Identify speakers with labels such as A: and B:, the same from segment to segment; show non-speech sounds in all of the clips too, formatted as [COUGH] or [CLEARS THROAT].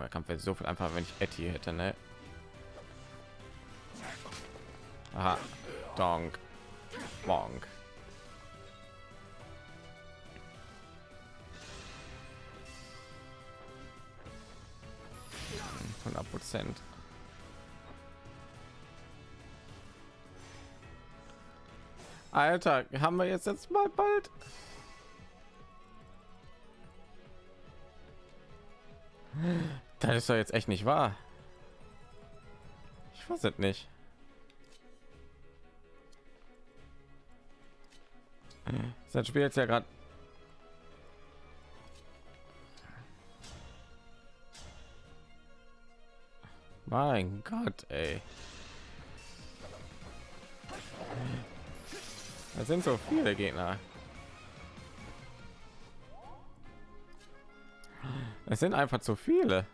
A: Der Kampf wäre so viel einfacher, wenn ich Etty hätte, ne? Aha, Donk, Bonk. 100 Prozent. Alter, haben wir jetzt jetzt mal bald? Das ist doch jetzt echt nicht wahr. Ich weiß es nicht. Das Spiel jetzt ja gerade Mein Gott, ey. Das sind so viele Gegner. Es sind einfach zu viele.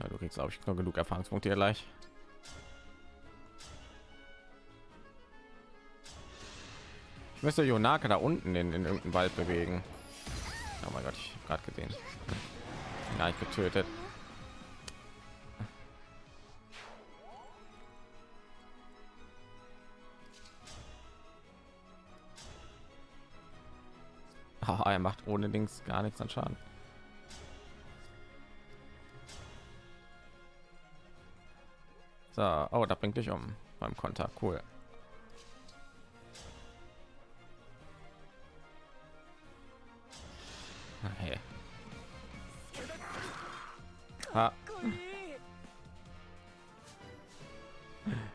A: Ja, du kriegst, glaube ich, noch genug Erfahrungspunkte hier gleich. Ich müsste Jonaka da unten in, in irgendeinen Wald bewegen. Oh mein Gott, ich gerade gesehen. Ja, ich getötet. Er macht ohne Dings gar nichts an Schaden. So, oh, da bringt dich um beim Konter. Cool. Okay. Ha.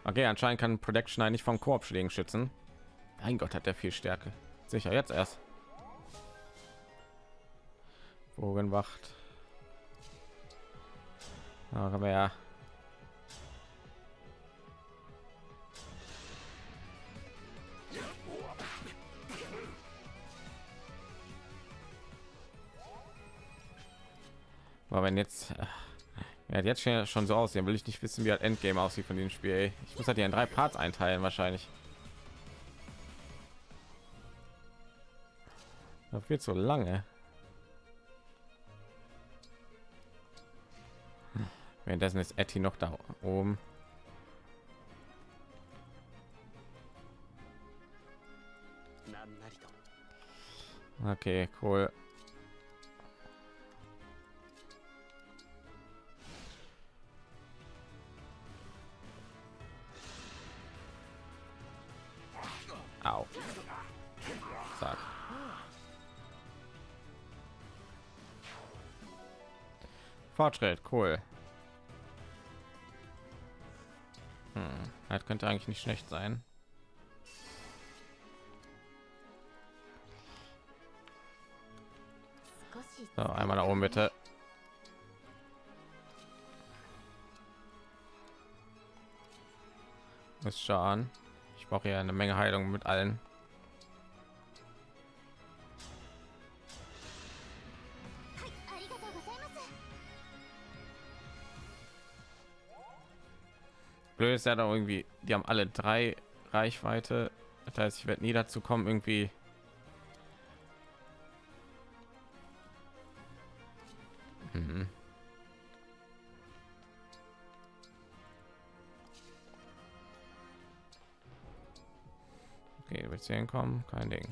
A: Okay, anscheinend kann Protection eigentlich vom Korbschlägen schützen. Mein Gott, hat der viel Stärke. Sicher, jetzt erst. Bogenwacht. Aber ja. Aber wenn jetzt ja, jetzt schon so aussehen, will ich nicht wissen, wie halt Endgame aussieht von dem Spiel. Ich muss halt hier in drei Parts einteilen wahrscheinlich. Das wird so lange. Währenddessen ist Etty noch da oben. Okay, cool. Fortschritt, cool. Hm, das könnte eigentlich nicht schlecht sein. So, einmal da oben bitte. Muss schauen. Ich brauche ja eine Menge Heilung mit allen. Blöd ist ja da irgendwie, die haben alle drei Reichweite. Das heißt, ich werde nie dazu kommen, irgendwie mhm. Okay, willst du hinkommen? Kein Ding.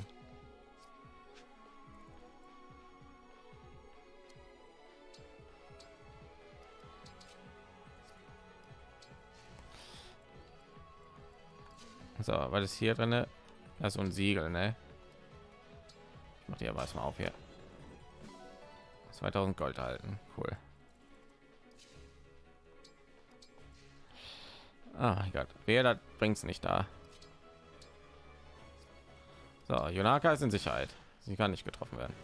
A: So, weil es hier drin? Das ist ein Siegel, ne? Ich mache ja was mal auf hier. 2000 Gold halten, cool. Ah, Gott, wer da bringt es nicht da? So, Jonaka ist in Sicherheit. Sie kann nicht getroffen werden.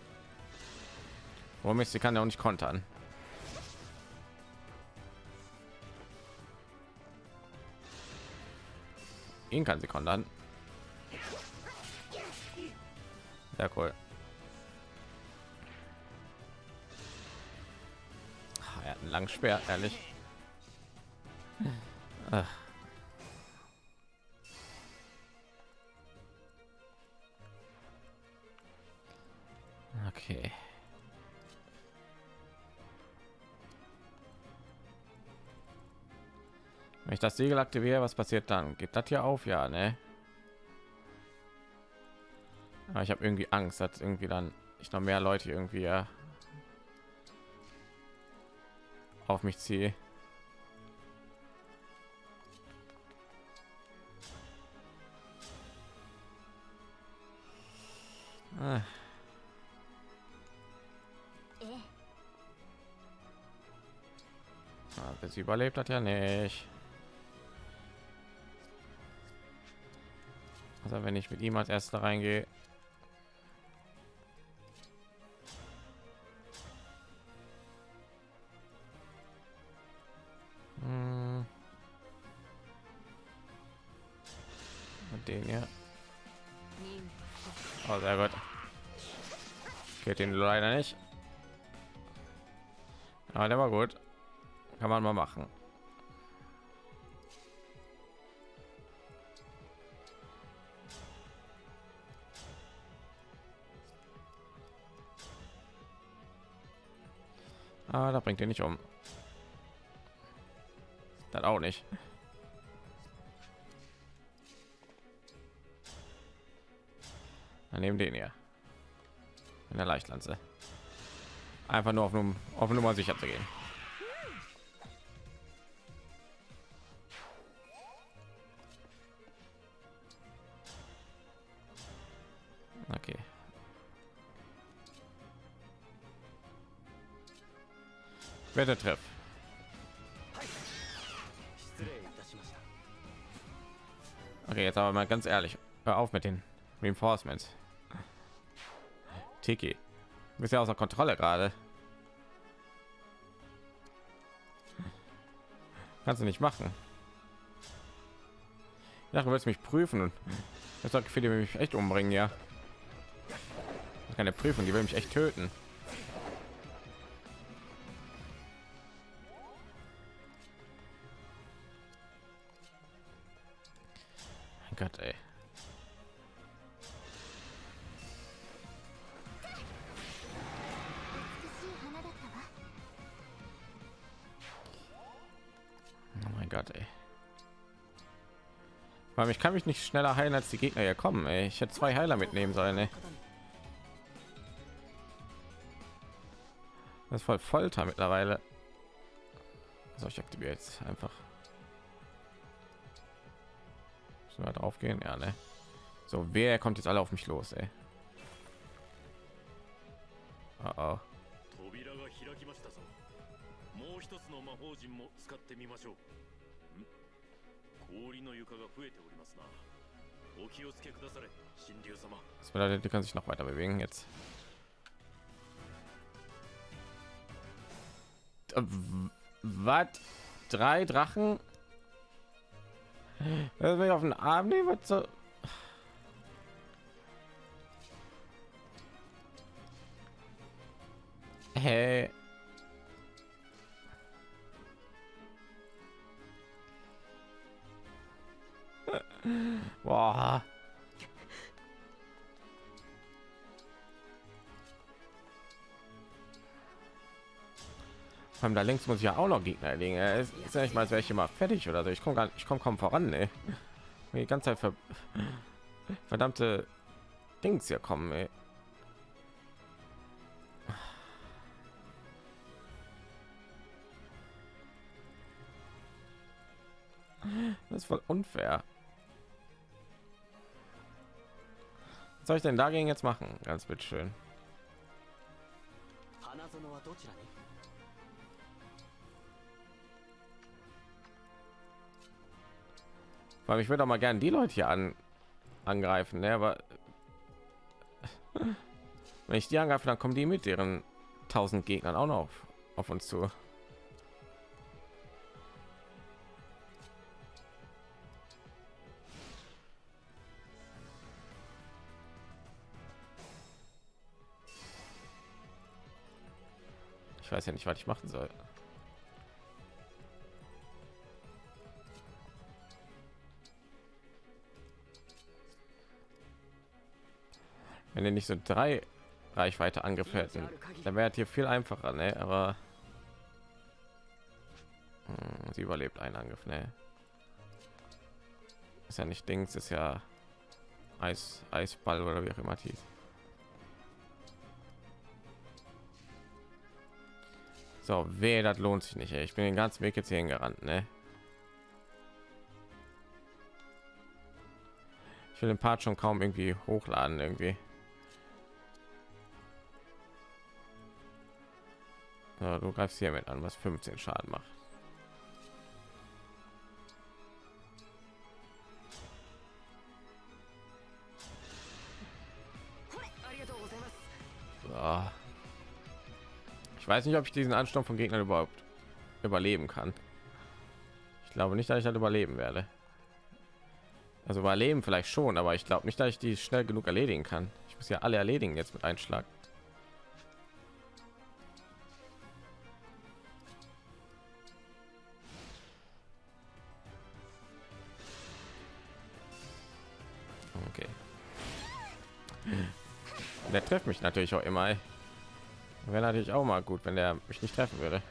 A: Warum ist sie kann ja auch nicht kontern? Ihn kann sie kontern sehr cool. Ach, er hat einen langen Speer ehrlich. Ach. Ich das Siegel aktiviere, was passiert dann? Geht das hier auf? Ja, ne? Aber ich habe irgendwie Angst, dass irgendwie dann ich noch mehr Leute irgendwie ja, auf mich ziehe. Ah. Ah, das überlebt hat ja nicht. Also wenn ich mit ihm als erster reingehe. Hm. Und den ja. Oh, sehr gut. Geht den leider nicht. Aber der war gut. Kann man mal machen. Ah, da bringt ihr nicht um. Das auch nicht. Daneben den hier. In der Leichtlanze. Einfach nur auf, auf Nummer sicher zu gehen. Wette treff. Okay, jetzt aber mal ganz ehrlich, hör auf mit den Reinforcements. Tiki, bist ja außer Kontrolle gerade. Kannst du nicht machen. Ja, du willst mich prüfen und das sagt die mich echt umbringen, ja. Keine Prüfung, die will mich echt töten. Gott, ey. Oh mein Gott, ey. Weil ich kann mich nicht schneller heilen als die Gegner hier kommen. Ey. Ich hätte zwei Heiler mitnehmen sollen. Ey. Das ist voll Folter mittlerweile. So, ich aktiviere jetzt einfach. müssen wir drauf gehen ja ne so wer kommt jetzt alle auf mich los ey. Oh, oh. Das bedeutet, die kann sich noch weiter bewegen jetzt. Äh, was? Drei Drachen? Das will auf den Arm nehmen. Was so? Hey. [LAUGHS] Boah. Allem da links muss ich ja auch noch Gegner erlegen. Es ist ja nicht mal, als wäre fertig oder so. Ich komme gar nicht, ich komme kaum voran, ey. Die ganze Zeit ver verdammte Dings hier kommen, ey. Das ist voll unfair. Was soll ich denn dagegen jetzt machen? Ganz bitteschön.
B: 花
A: Weil ich würde auch mal gerne die Leute hier an angreifen, ne? aber [LAUGHS] wenn ich die angreife, dann kommen die mit ihren 1000 Gegnern auch noch auf, auf uns zu. Ich weiß ja nicht, was ich machen soll. Wenn ihr nicht so drei Reichweite Angriffe hätten, dann wäre hier viel einfacher, ne? Aber hm, sie überlebt einen Angriff, ne? Ist ja nicht Dings, ist ja Eis, Eisball oder wie auch immer hieß. So, weh, das lohnt sich nicht. Ey. Ich bin den ganzen Weg jetzt hier hingerannt, ne? Ich will den Part schon kaum irgendwie hochladen irgendwie. Ja, du greifst hier mit an, was 15 Schaden macht. So. Ich weiß nicht, ob ich diesen Ansturm von Gegnern überhaupt überleben kann. Ich glaube nicht, dass ich das überleben werde. Also überleben vielleicht schon, aber ich glaube nicht, dass ich die schnell genug erledigen kann. Ich muss ja alle erledigen jetzt mit Einschlag. Trifft mich natürlich auch immer. Wäre natürlich auch mal gut, wenn der mich nicht treffen würde.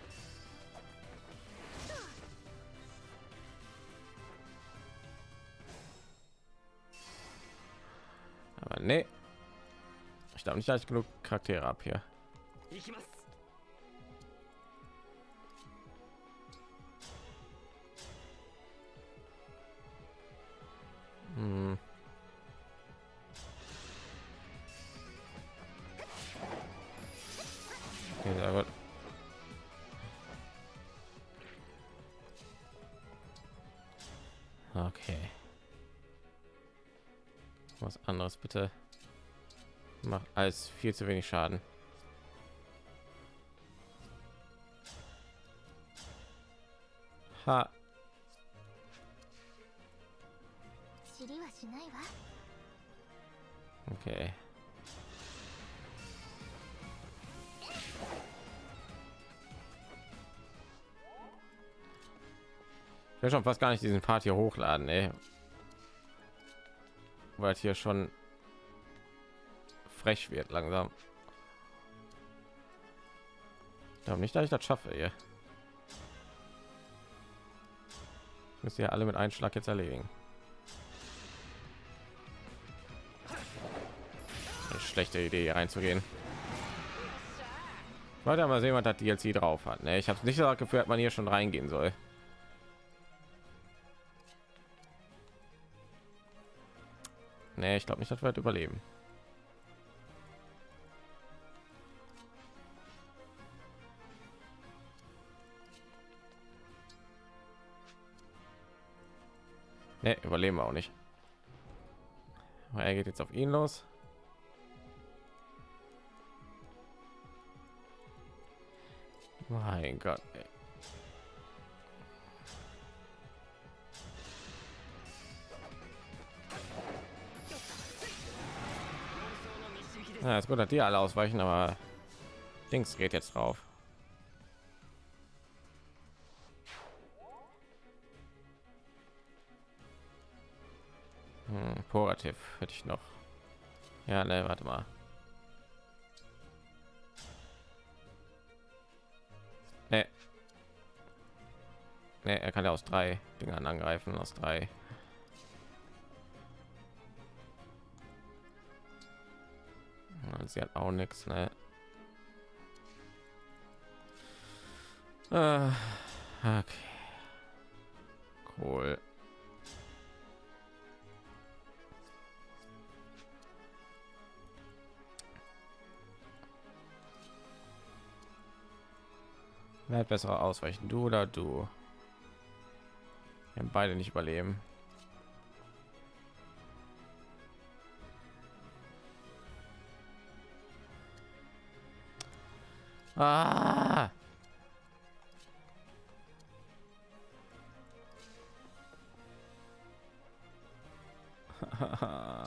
A: Aber nee. Ich glaube nicht, dass ich genug Charaktere ab hier. anderes bitte. Macht alles viel zu wenig Schaden. Ha. Okay. Ich will schon fast gar nicht diesen Part hier hochladen, ey. Weil hier schon frech wird langsam. Ich glaube nicht, dass ich das schaffe hier. Ich muss ja alle mit einem Schlag jetzt erledigen. Eine schlechte Idee hier reinzugehen. Weiter mal sehen, was das DLC drauf hat. Ne? Ich habe nicht so gefühlt, man hier schon reingehen soll. Nee, ich glaube nicht, dass wir das überleben. Nee, überleben wir auch nicht. Aber er geht jetzt auf ihn los. Mein Gott. Ey. Ja, gut, dass die alle ausweichen, aber Dings geht jetzt drauf. Porativ hätte ich noch. Ja, ne, warte mal. Ne. Ne, er kann ja aus drei Dingern angreifen, aus drei. Sie hat auch nichts, ne? Äh, okay. Cool. Wer hat bessere ausweichen, du oder du? Wir haben beide nicht überleben. Ah. [LAUGHS]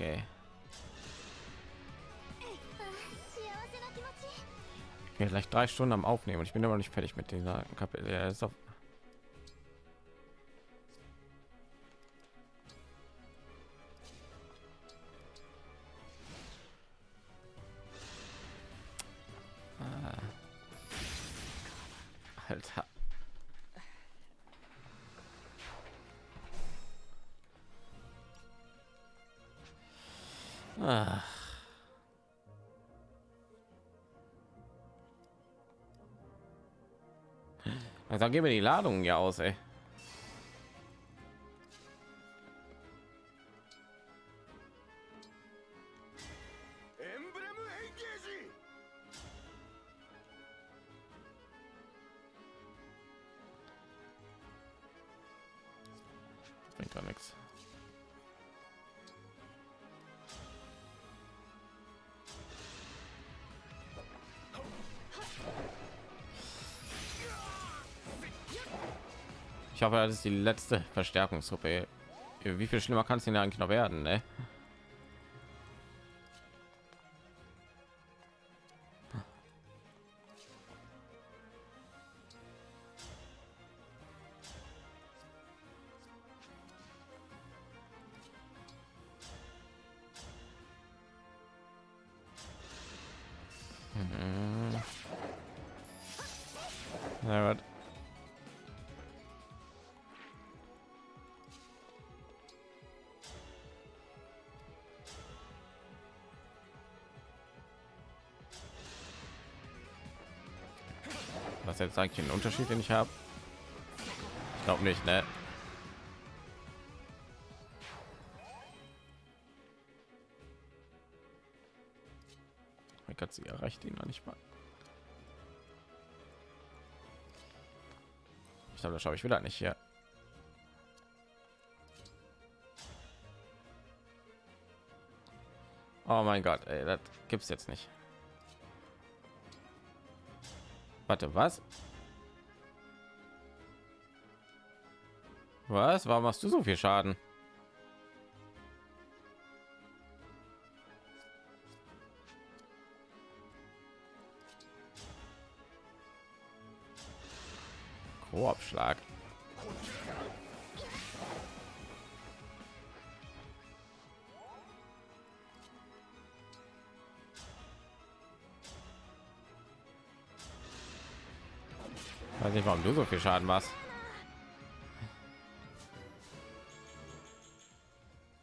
A: Fuck, ey. Äh, äh, gleich drei Stunden am Aufnehmen ich bin immer noch nicht fertig mit dieser Kapitel. Also geben wir die Ladung ja aus, ey. Bringt nichts. Ich hoffe, das ist die letzte Verstärkungsgruppe. Wie viel schlimmer kann es denn eigentlich noch werden, ne? Jetzt eigentlich ein Unterschied, den ich habe? Ich glaube nicht, ne? Kann sie erreicht ihn noch nicht mal. Ich glaube, das schaue ich wieder nicht hier. Oh mein Gott, ey, das gibt's jetzt nicht. Warte, was? Was? Warum machst du so viel Schaden? Korbschlag. Warum du so viel Schaden machst.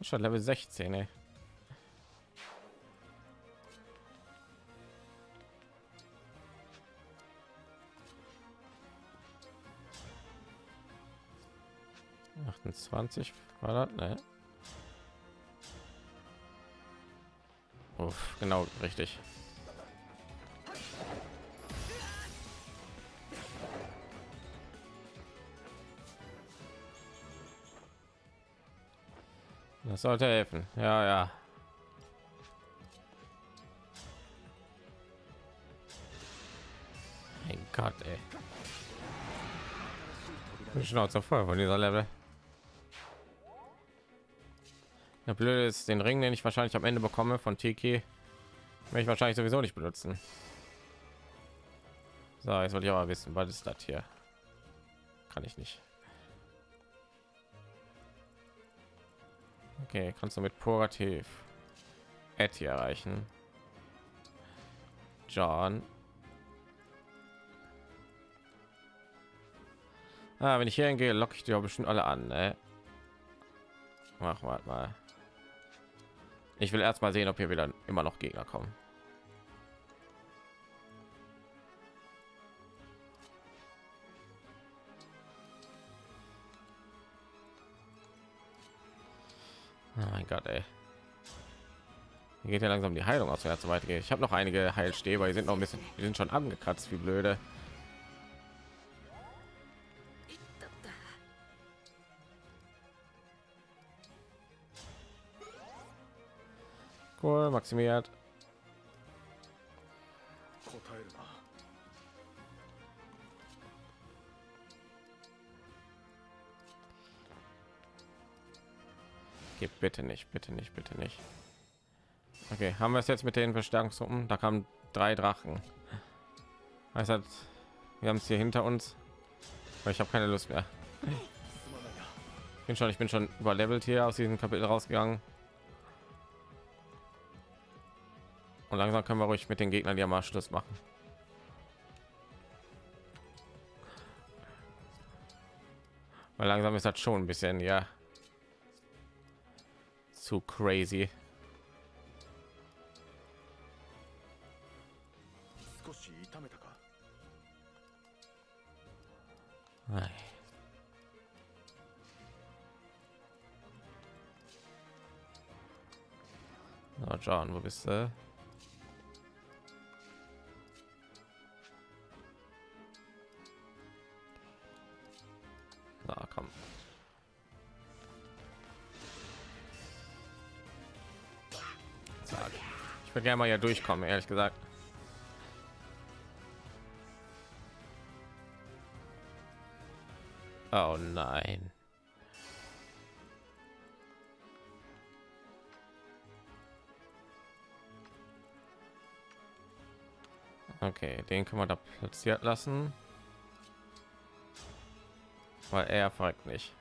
A: Schon Level 16, ey. Achtundzwanzig war das, ne? Uff, genau richtig. Das sollte helfen. Ja, ja. Mein Gott, ey. Schnauze voll von dieser Level. Der Blöde ist, den Ring, den ich wahrscheinlich am Ende bekomme von Tiki, werde ich wahrscheinlich sowieso nicht benutzen. So, jetzt wollte ich aber wissen, was ist das hier? Kann ich nicht. Okay, kannst du mit Purativ Etty erreichen. John. Ah, wenn ich hier hingehe, locke ich dir bestimmt alle an. Ne? Mach mal. Ich will erst mal sehen, ob hier wieder immer noch Gegner kommen. Oh mein Gott, ey. Hier geht ja langsam die Heilung aus, so weitergeht. Ich habe noch einige Heilstäbe, die sind noch ein bisschen, die sind schon angekratzt, wie blöde. Cool, maximiert. Gib bitte nicht, bitte nicht, bitte nicht. Okay, haben wir es jetzt mit den Verstärkungsgruppen? Da kamen drei Drachen. Hat, wir haben es hier hinter uns, aber ich habe keine Lust mehr. Ich bin schon, ich bin schon überlevelt hier aus diesem Kapitel rausgegangen. Und langsam können wir ruhig mit den Gegnern die mal Schluss machen. Weil langsam ist das schon ein bisschen ja too crazy. Na, John, wo bist du? Würde gerne mal hier durchkommen, ehrlich gesagt. Oh nein. Okay, den kann man da platziert lassen. Weil er fragt nicht.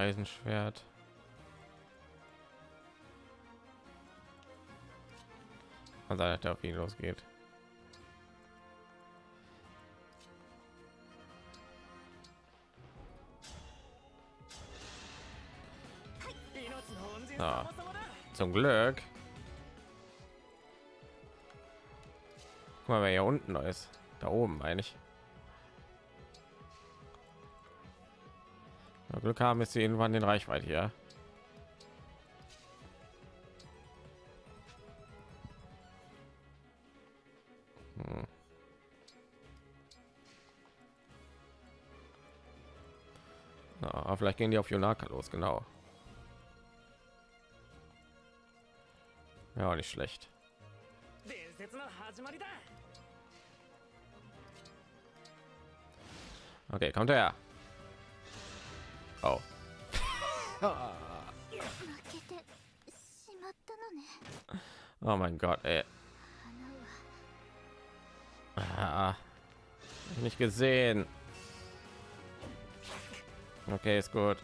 A: Eisenschwert. Man sagt, der auf ihn losgeht. Ja. Zum Glück. Guck mal, wer hier unten ist. Da oben, meine ich. Glück haben, ist sie irgendwann den Reichweite hier. Hm. Na, vielleicht gehen die auf Jonaka los, genau. Ja, nicht schlecht. Okay, kommt her. Oh. [LAUGHS] oh mein Gott, ey. Ah, nicht gesehen. Okay, ist gut.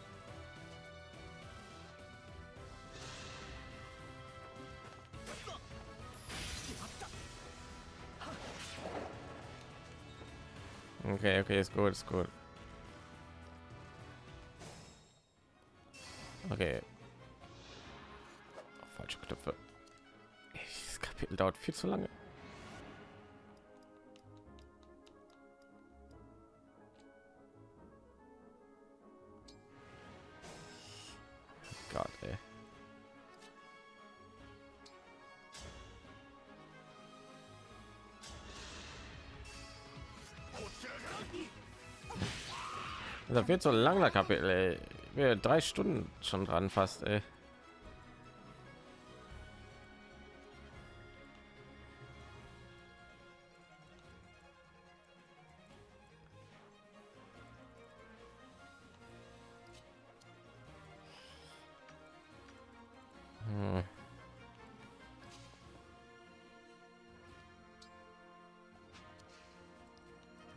A: Okay, okay, ist gut, ist gut. Okay. Falsche Knöpfe. Dieses Kapitel dauert viel zu lange. Gott. Das wird so langer Kapitel, ey. Wir drei Stunden schon dran fast, ey. Hm.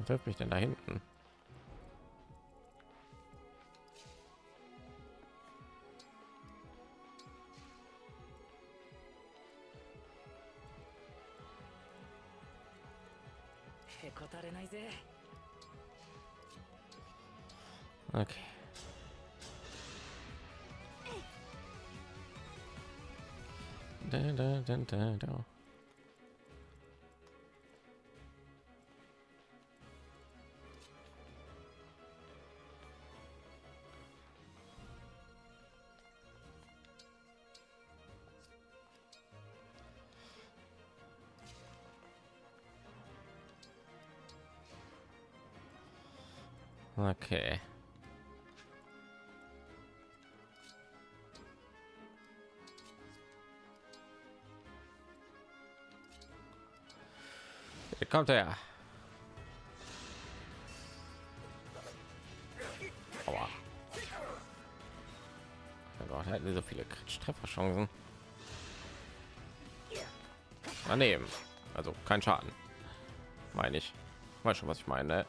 A: Was mich denn da hinten? Okay. kommt er. Aua. Gott, hätten wir so viele Trefferchancen. Daneben. Also kein Schaden. Meine ich. Weiß schon, was ich meine.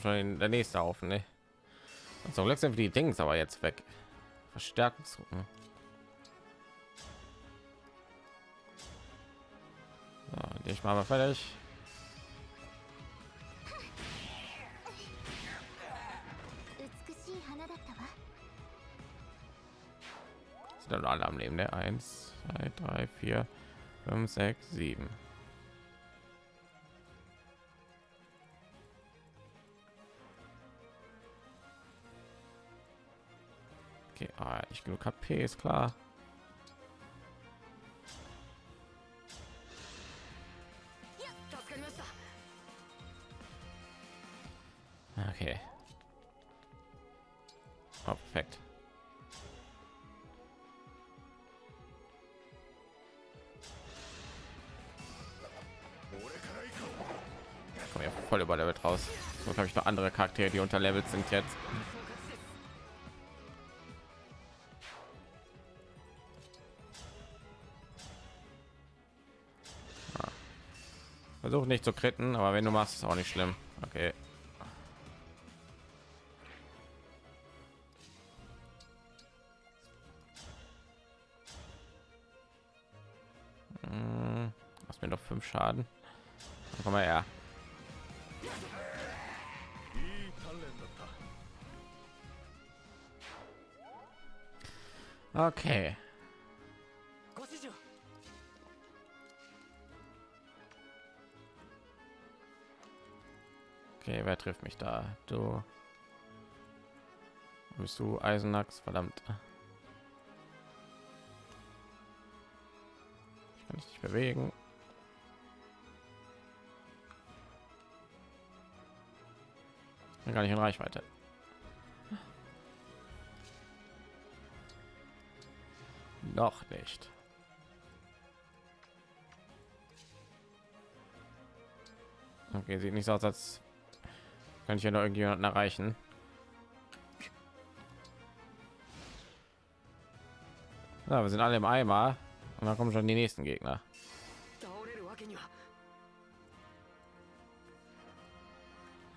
A: kommt schon der nächste auf Ne? so zum die Dings aber jetzt weg. Verstärkungsgruppen. So, ich mache fertig. dann alle am Leben der 1, 2, 3, 4, 5, 6, 7. ah, ich genug HP ist klar. Okay. Oh, perfekt. Komm ja voll über raus. So habe ich noch andere Charaktere, die unter Level sind jetzt. Versuch nicht zu kritten, aber wenn du machst, ist auch nicht schlimm. Okay. Hm, was mir noch fünf Schaden. Komm mal her. Okay. Okay, wer trifft mich da? Du. Bist du Eisenachs? Verdammt. Ich kann dich nicht bewegen. Bin gar nicht in Reichweite. Noch nicht. Okay, sieht nicht so aus, als kann ich ja noch irgendjemanden erreichen? Ja, wir sind alle im Eimer und dann kommen schon die nächsten Gegner.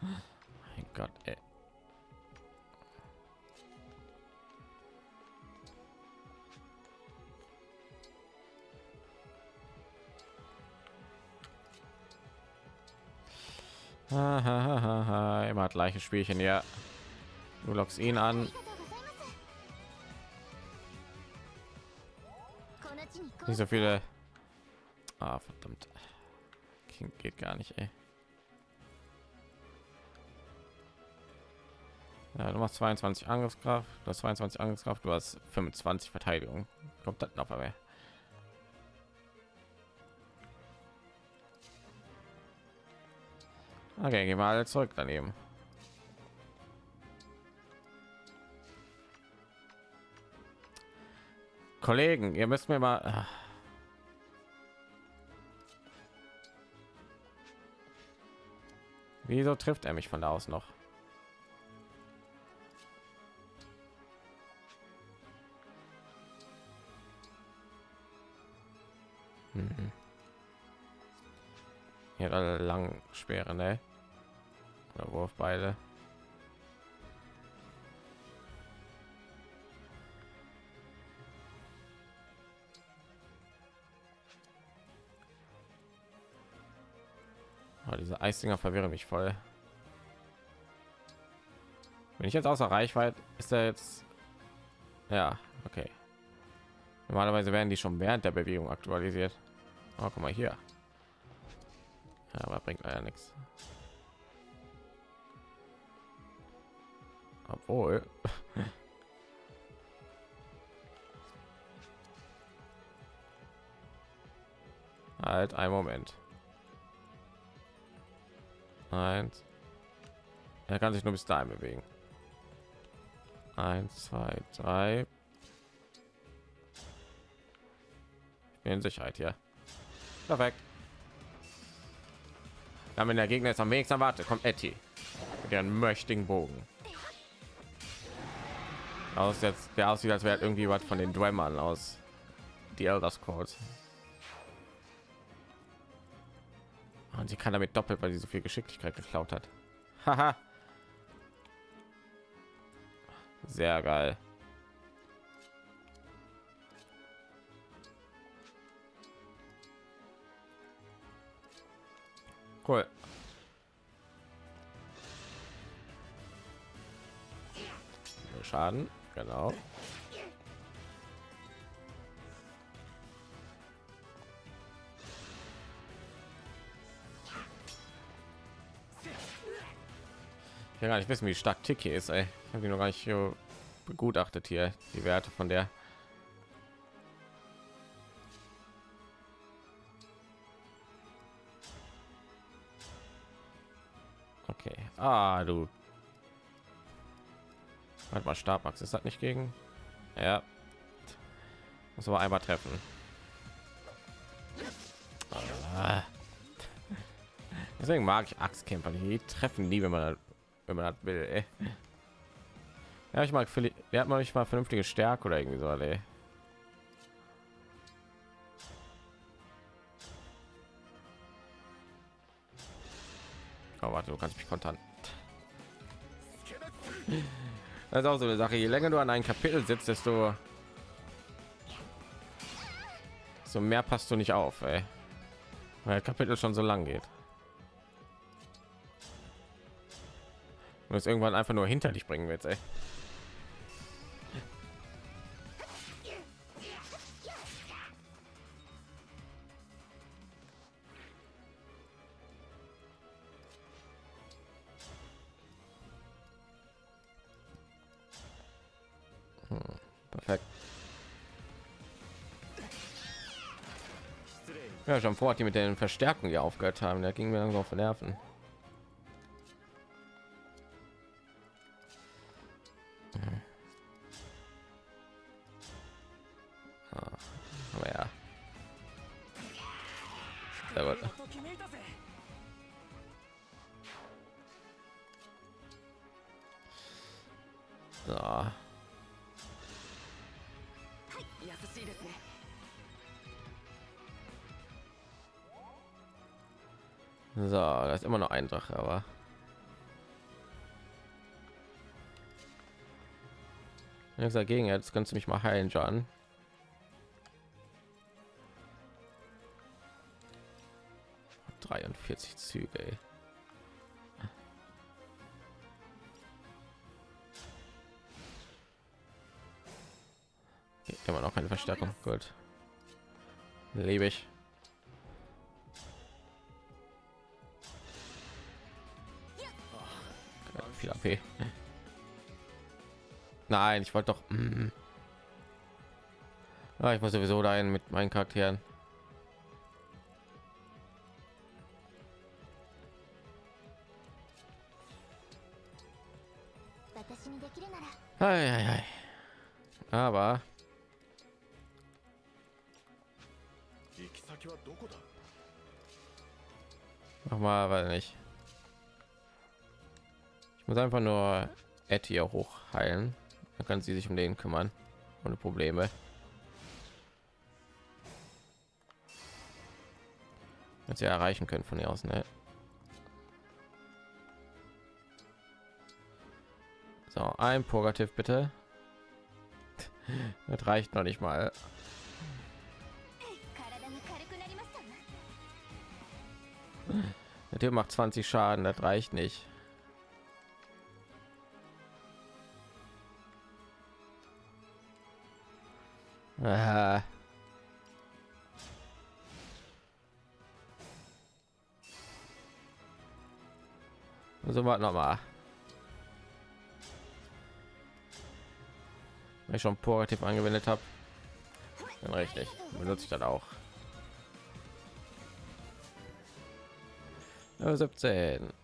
A: Mein Gott, ey. Ah, ah, gleiche Spielchen, ja. Du lockst ihn an. Nicht so viele. Ah, verdammt. King geht gar nicht, ey. Ja, du machst 22 Angriffskraft, du hast 22 Angriffskraft, du hast 25 Verteidigung. Kommt das noch aber? Okay, gehen wir alle zurück daneben. Kollegen, ihr müsst mir mal. ah. Wieso trifft er mich von da aus noch? Mhm. Alle lang schwere, ne? Oder Wurf beide. Aber diese Eisinger verwirren mich voll. Wenn ich jetzt außer Reichweite ist er jetzt ja okay. Normalerweise werden die schon während der Bewegung aktualisiert. Oh, guck mal hier. Ja, aber bringt leider nichts. Obwohl. [LAUGHS] halt ein Moment. Eins, Er kann sich nur bis dahin bewegen. Eins, zwei, drei. Ich bin in Sicherheit hier. Perfekt. Ja, wenn der Gegner jetzt am wenigsten erwartet, kommt Etty mit ihren mächtigen Bogen. Aus jetzt der aussieht, als wäre irgendwie was von den Dwemmern aus die Elder Scrolls. Und sie kann damit doppelt, weil sie so viel Geschicklichkeit geklaut hat. Haha. Sehr geil. Cool. Schaden, genau. Will gar nicht wissen, wie stark Tiki ist. Ey. Ich habe die noch gar nicht begutachtet hier, die Werte von der. Okay. Ah, du. Halt mal Stabmax. Ist das nicht gegen? Ja. Muss aber einmal treffen. Ah. Deswegen mag ich Axtkämpfer. Die treffen nie, wenn man wenn man das will. Ey. Ja, ich mag. Der hat mal mal vernünftige Stärke oder irgendwie so. Ey. Oh, warte, du kannst mich kontern. [LAUGHS] Das ist auch so eine Sache. Je länger du an einem Kapitel sitzt, desto so mehr passt du nicht auf, ey. weil Kapitel schon so lang geht. Und es irgendwann einfach nur hinter dich bringen wird, ey. Hm. Ja, schon vor, die mit den Verstärkungen hier aufgehört haben. Der ging mir langsam auf Nerven. Nichts dagegen. Jetzt kannst du mich mal heilen, John. Dreiundvierzig Züge. Ey. Immer noch keine Verstärkung. Gut. Lebe ich. Ja, viel AP. Nein, ich wollte doch. Mm. Ah, ich muss sowieso dahin mit meinen Charakteren. Ei, ei, ei. Aber mach mal, weil nicht. Ich muss einfach nur Ed hier hoch heilen. Dann können sie sich um den kümmern. Ohne Probleme. Wenn sie erreichen können von hier aus, ne? So, ein Purgativ bitte. [LAUGHS] Das reicht noch nicht mal. Der macht 20 Schaden, das reicht nicht. Ah. So was noch mal. Wenn ich schon positiv angewendet habe, dann richtig. Benutze ich das auch. Ja, 17.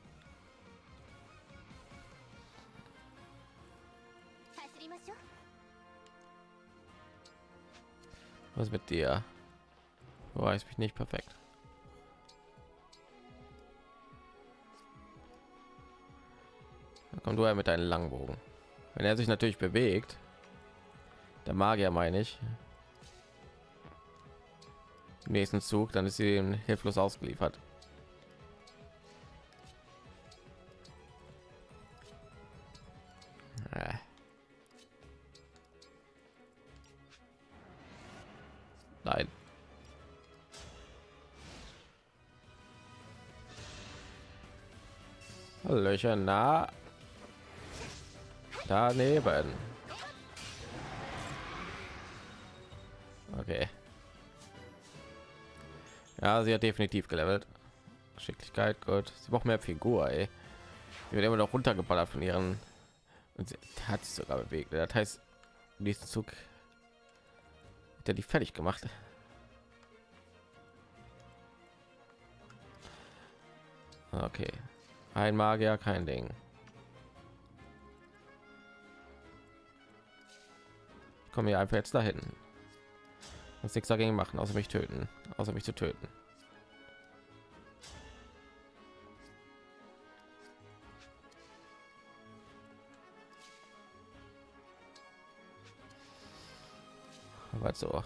A: Was mit dir? Du weißt mich nicht perfekt. Da komm du ja mit deinen Langbogen. Wenn er sich natürlich bewegt, der Magier meine ich, im nächsten Zug, dann ist sie hilflos ausgeliefert. Löcher nah daneben. Okay. Ja, sie hat definitiv gelevelt. Geschicklichkeit, gut. Sie braucht mehr Figur, ey. Die wird immer noch runtergeballert von ihren. Und sie hat sich sogar bewegt. Das heißt, im nächsten Zug hat er die fertig gemacht. Okay. Ein Magier, kein Ding. Ich komme hier einfach jetzt dahin. Muss nichts dagegen machen, außer mich töten, außer mich zu töten. Aber so.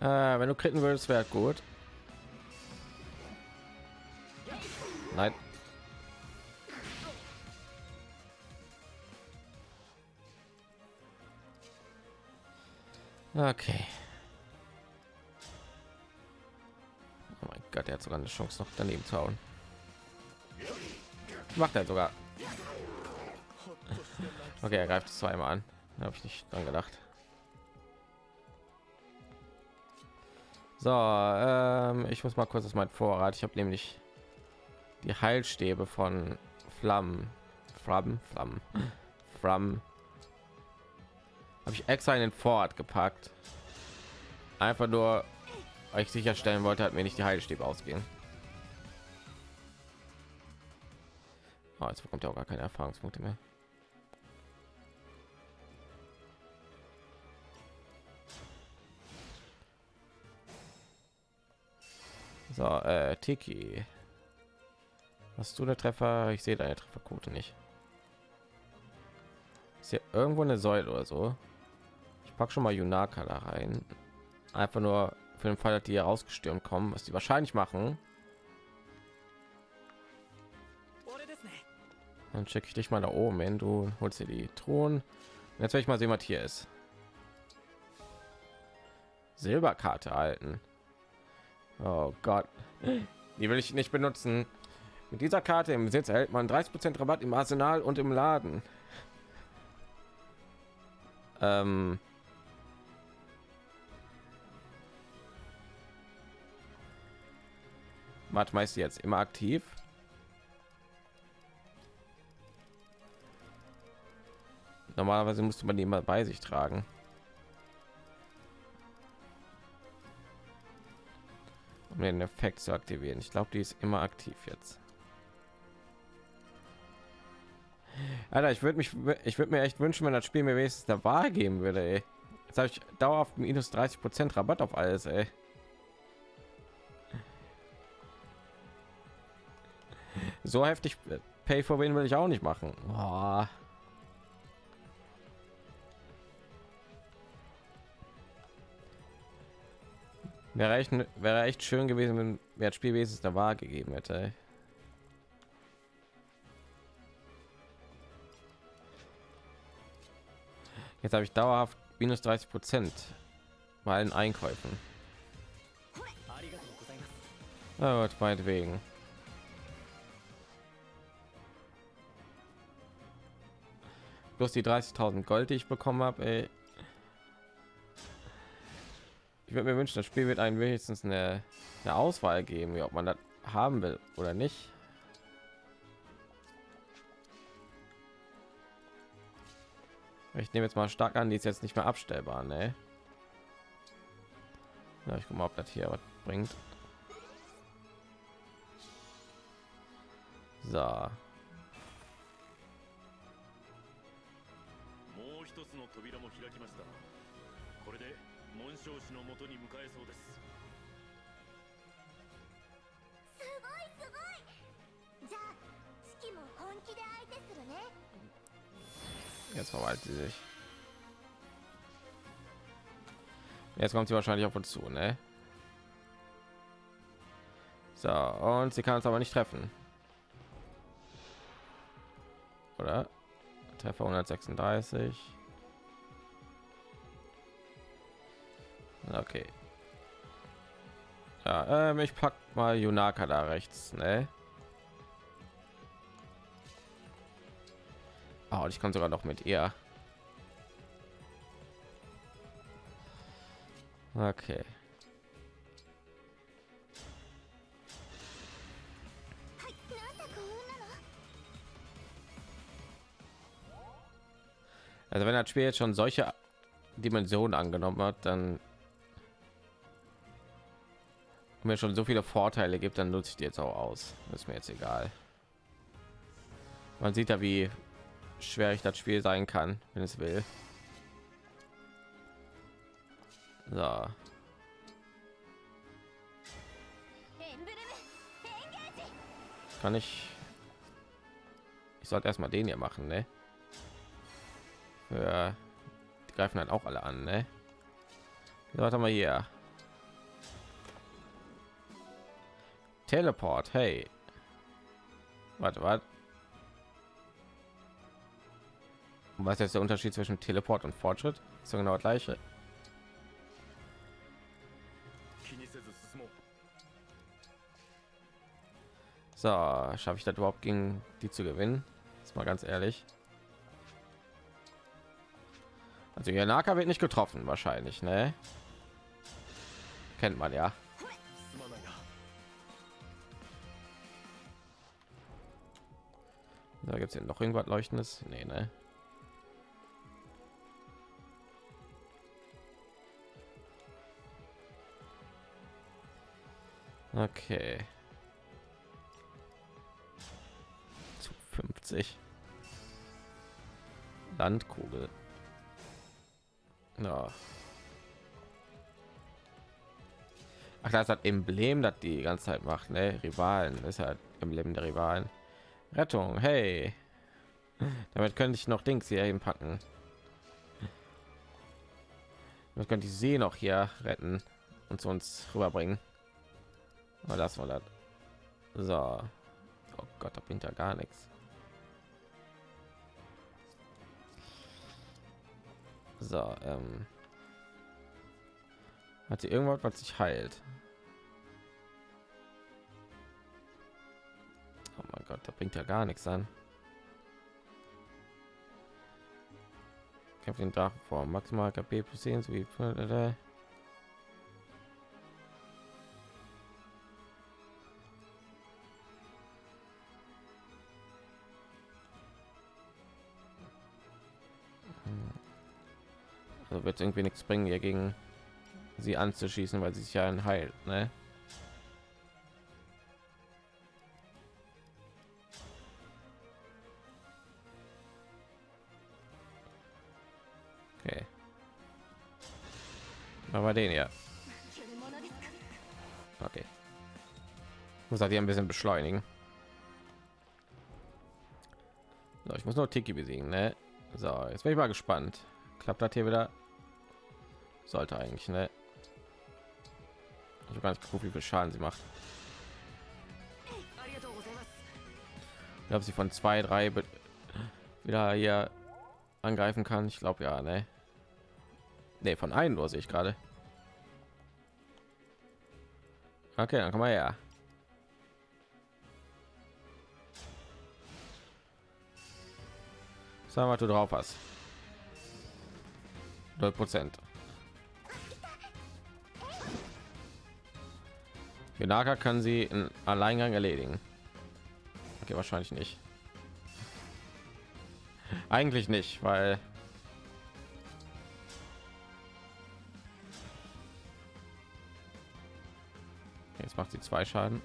A: Äh, wenn du kritten würdest, wäre gut. Nein. Okay. Oh mein Gott, er hat sogar eine Chance noch daneben zu hauen. Macht er sogar. Okay, er greift es zweimal an. Habe ich nicht dran gedacht. So, ähm, ich muss mal kurz aus meinem Vorrat. Ich habe nämlich die Heilstäbe von Flammen, Flammen, Flammen, Flammen. Habe ich extra in den Vorrat gepackt. Einfach nur, weil ich sicherstellen wollte, hat mir nicht die Heilstäbe ausgehen. Oh, jetzt bekommt er auch gar keine Erfahrungspunkte mehr. So, äh, Tiki. Hast du eine Treffer? Ich sehe deine Trefferquote nicht. Ist hier irgendwo eine Säule oder so? Ich packe schon mal Junaka da rein. Einfach nur für den Fall, dass die hier rausgestürmt kommen, was die wahrscheinlich machen. Dann checke ich dich mal da oben hin. Du holst dir die Thron. Jetzt werde ich mal sehen, was hier ist. Silberkarte halten. Oh Gott, die will ich nicht benutzen. Mit dieser Karte im Besitz erhält man 30% Rabatt im Arsenal und im Laden. Ähm Warte, meist jetzt immer aktiv? Normalerweise musste man die immer bei sich tragen. Um den Effekt zu aktivieren. Ich glaube, die ist immer aktiv jetzt. Alter, ich würde mich, ich würde mir echt wünschen, wenn das Spiel mir wenigstens der Wahl geben würde. Ey. Jetzt habe ich dauerhaft minus 30 Prozent Rabatt auf alles. Ey. So heftig äh, Pay for Win will ich auch nicht machen. Oh. Wäre echt, wäre echt schön gewesen, wenn mir das Spiel wenigstens der Wahl gegeben hätte. Jetzt habe ich dauerhaft minus 30 Prozent bei allen Einkäufen. Oh, meinetwegen. Bloß die 30.000 Gold, die ich bekommen habe, ich würde mir wünschen, das Spiel wird einen wenigstens eine, eine Auswahl geben, wie ob man das haben will oder nicht. Ich nehme jetzt mal stark an, die ist jetzt nicht mehr abstellbar, ne? Ja, ich guck mal, ob das hier was bringt. So.
C: 紋章師の元に向かえそうです
B: すごいすごいじゃあ月も本気で相手するね
A: Jetzt verwaltet sie sich. Jetzt kommt sie wahrscheinlich auf uns zu, ne? So, und sie kann uns aber nicht treffen. Oder? Treffer 136. Okay. Ja, ähm, ich pack mal Junaka da rechts, ne? Oh, und ich kann sogar noch mit ihr. Okay. Also wenn das Spiel jetzt schon solche Dimensionen angenommen hat, dann mir schon so viele Vorteile gibt, dann nutze ich die jetzt auch aus. Ist mir jetzt egal. Man sieht ja, wie schwer ich das Spiel sein kann, wenn es will. So. Kann ich? Ich sollte erstmal den hier machen, ne? Ja, die greifen dann auch alle an, ne? Warte mal hier. Teleport, hey. Warte, was? Und was ist jetzt der Unterschied zwischen Teleport und Fortschritt? Ist genau das gleiche. So, schaffe ich das überhaupt gegen die zu gewinnen? Ist mal ganz ehrlich. Also Yanaka wird nicht getroffen wahrscheinlich, ne? Kennt man ja. Da gibt es ja noch irgendwas leuchtendes. Nee, ne? Okay. Zu 50. Landkugel. Ja. Ach, das das Emblem, das die ganze Zeit macht, ne? Rivalen, das ist ja Emblem der Rivalen. Rettung, hey. Damit könnte ich noch Dings hier hinpacken. Damit könnte ich sie noch hier retten und zu uns rüberbringen. Aber das war das. So. Oh Gott, da bringt ja gar nichts. So, ähm. Hat sie irgendwas, was sich heilt? Oh mein Gott, da bringt ja gar nichts an. Kämpft den Drachen vor maximal KP plus 10 sowie äh, Also wird irgendwie nichts bringen, hier gegen sie anzuschießen, weil sie sich ja ein heilt, ne? Aber den ja Okay. Muss halt hier ein bisschen beschleunigen. So, ich muss nur Tiki besiegen, ne? So, jetzt bin ich mal gespannt. Klappt das hier wieder? Sollte eigentlich, ne? Ich habe gar nicht geguckt, wie viel Schaden sie macht. Ich glaube, sie von zwei, drei wieder hier angreifen kann. Ich glaube ja, ne? Ne, von einem nur sehe ich gerade. Okay, dann komm mal her. Sag mal, du drauf hast. 0 Prozent. Genaka kann sie in Alleingang erledigen. Okay, wahrscheinlich nicht. Eigentlich nicht, weil macht sie zwei Schaden.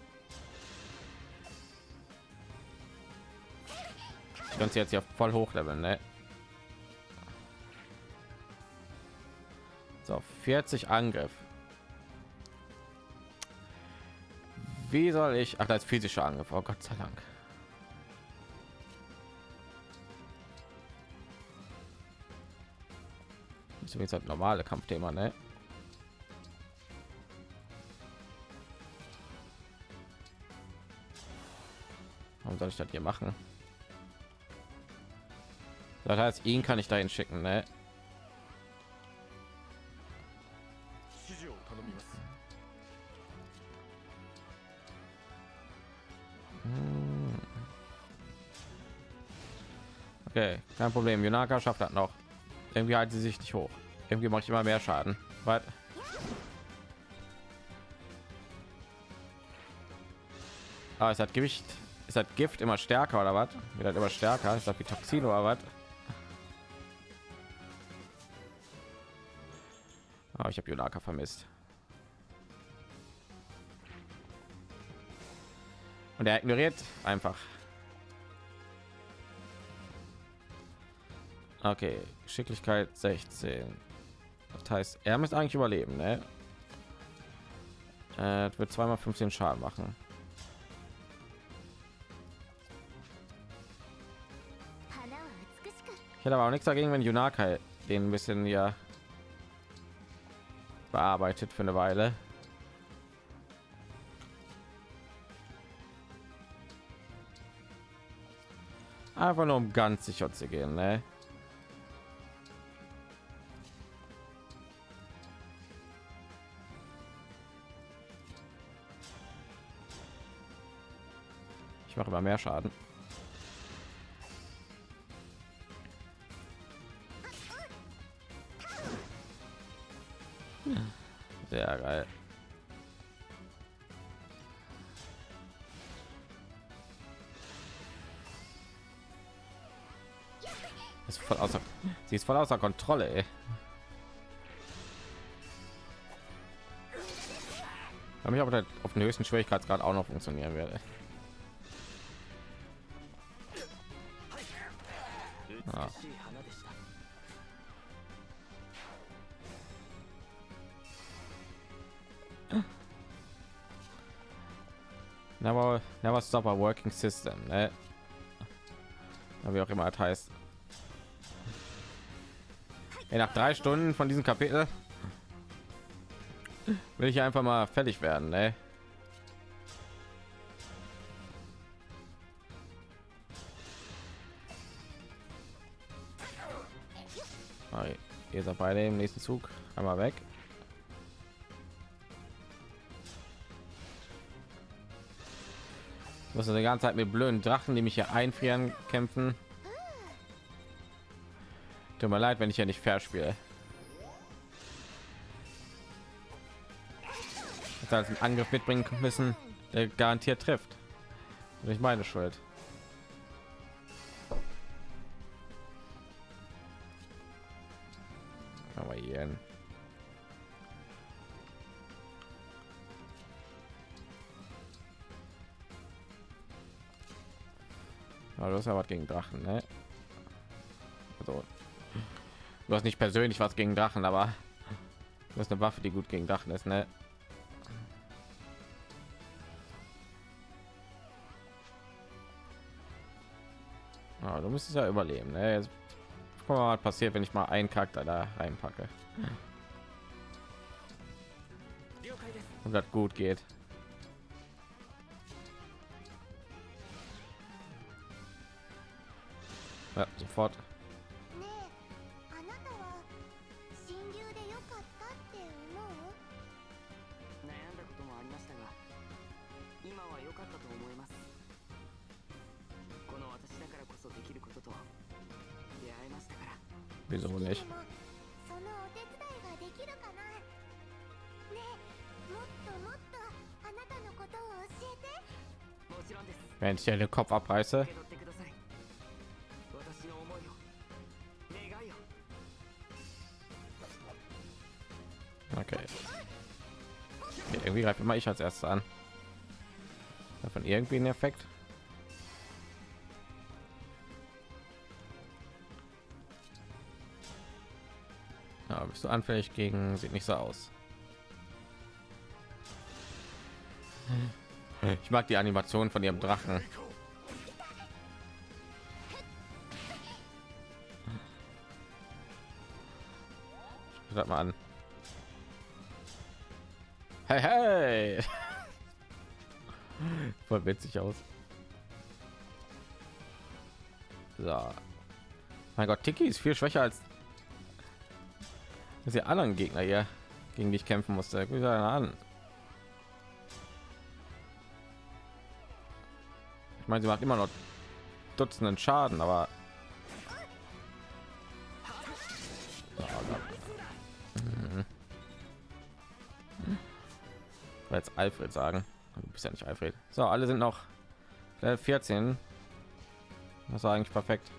A: Ich kann sie jetzt ja voll hochleveln, ne? So, 40 Angriff. Wie soll ich? Ach, das ist physischer Angriff. Oh Gott sei Dank. Das ist jetzt halt normale Kampfthema, ne? Warum soll ich das hier machen? Das heißt, ihn kann ich dahin schicken, ne?
D: Hm.
A: Okay, kein Problem. Yunaka schafft das noch. Irgendwie halten sie sich nicht hoch. Irgendwie mache ich immer mehr Schaden. What? Ah, es hat Gewicht. Es hat Gift immer stärker oder was? Wird halt immer stärker. Ist das wie Toxin oder was? Ah, ich habe Yonaka vermisst. Und er ignoriert einfach. Okay, Geschicklichkeit 16. Das heißt, er müsste eigentlich überleben, ne? Äh, das wird zweimal 15 Schaden machen. Ich hätte aber auch nichts dagegen, wenn Yunaka den ein bisschen ja bearbeitet für eine Weile. Einfach nur um ganz sicher zu gehen, ne? Ich mache immer mehr Schaden. Die ist voll außer Kontrolle. Ey. Damit aber auf den höchsten Schwierigkeitsgrad auch noch funktionieren werde. Ah. Never, never stop a working system, ne? Wie auch immer das heißt. Ey, nach drei Stunden von diesem Kapitel will ich einfach mal fertig werden. Okay, Ihr seid beide im nächsten Zug. Einmal weg. Muss die ganze Zeit mit blöden Drachen, die mich hier einfrieren, kämpfen. Tut mir leid, wenn ich ja nicht fair spiele. Hätte als einen Angriff mitbringen müssen, der garantiert trifft. Nicht meine Schuld. Aber hier hin. Aber du hast ja was gegen Drachen, ne? du hast nicht persönlich was gegen Drachen, aber du hast eine Waffe, die gut gegen Drachen ist, ne? Ja, du müsstest ja überleben. Ne? Jetzt guck mal, was passiert, wenn ich mal einen Charakter da reinpacke. Und das gut geht. Ja, sofort. wenn ich dir den Kopf abreiße. Okay. okay irgendwie greife immer ich als erstes an. Davon irgendwie ein Effekt. Ja, bist du anfällig gegen? Sieht nicht so aus. Ich mag die Animation von ihrem Drachen. Schaut mal an. Hey, hey! [LAUGHS] Voll witzig aus. So. Mein Gott, Tiki ist viel schwächer als die anderen Gegner hier, gegen die ich kämpfen musste. Dir an. Ich meine, sie macht immer noch Dutzenden Schaden, aber Mhm. Jetzt Alfred sagen. Du bist ja nicht Alfred. So, alle sind noch Level 14. Das war eigentlich perfekt.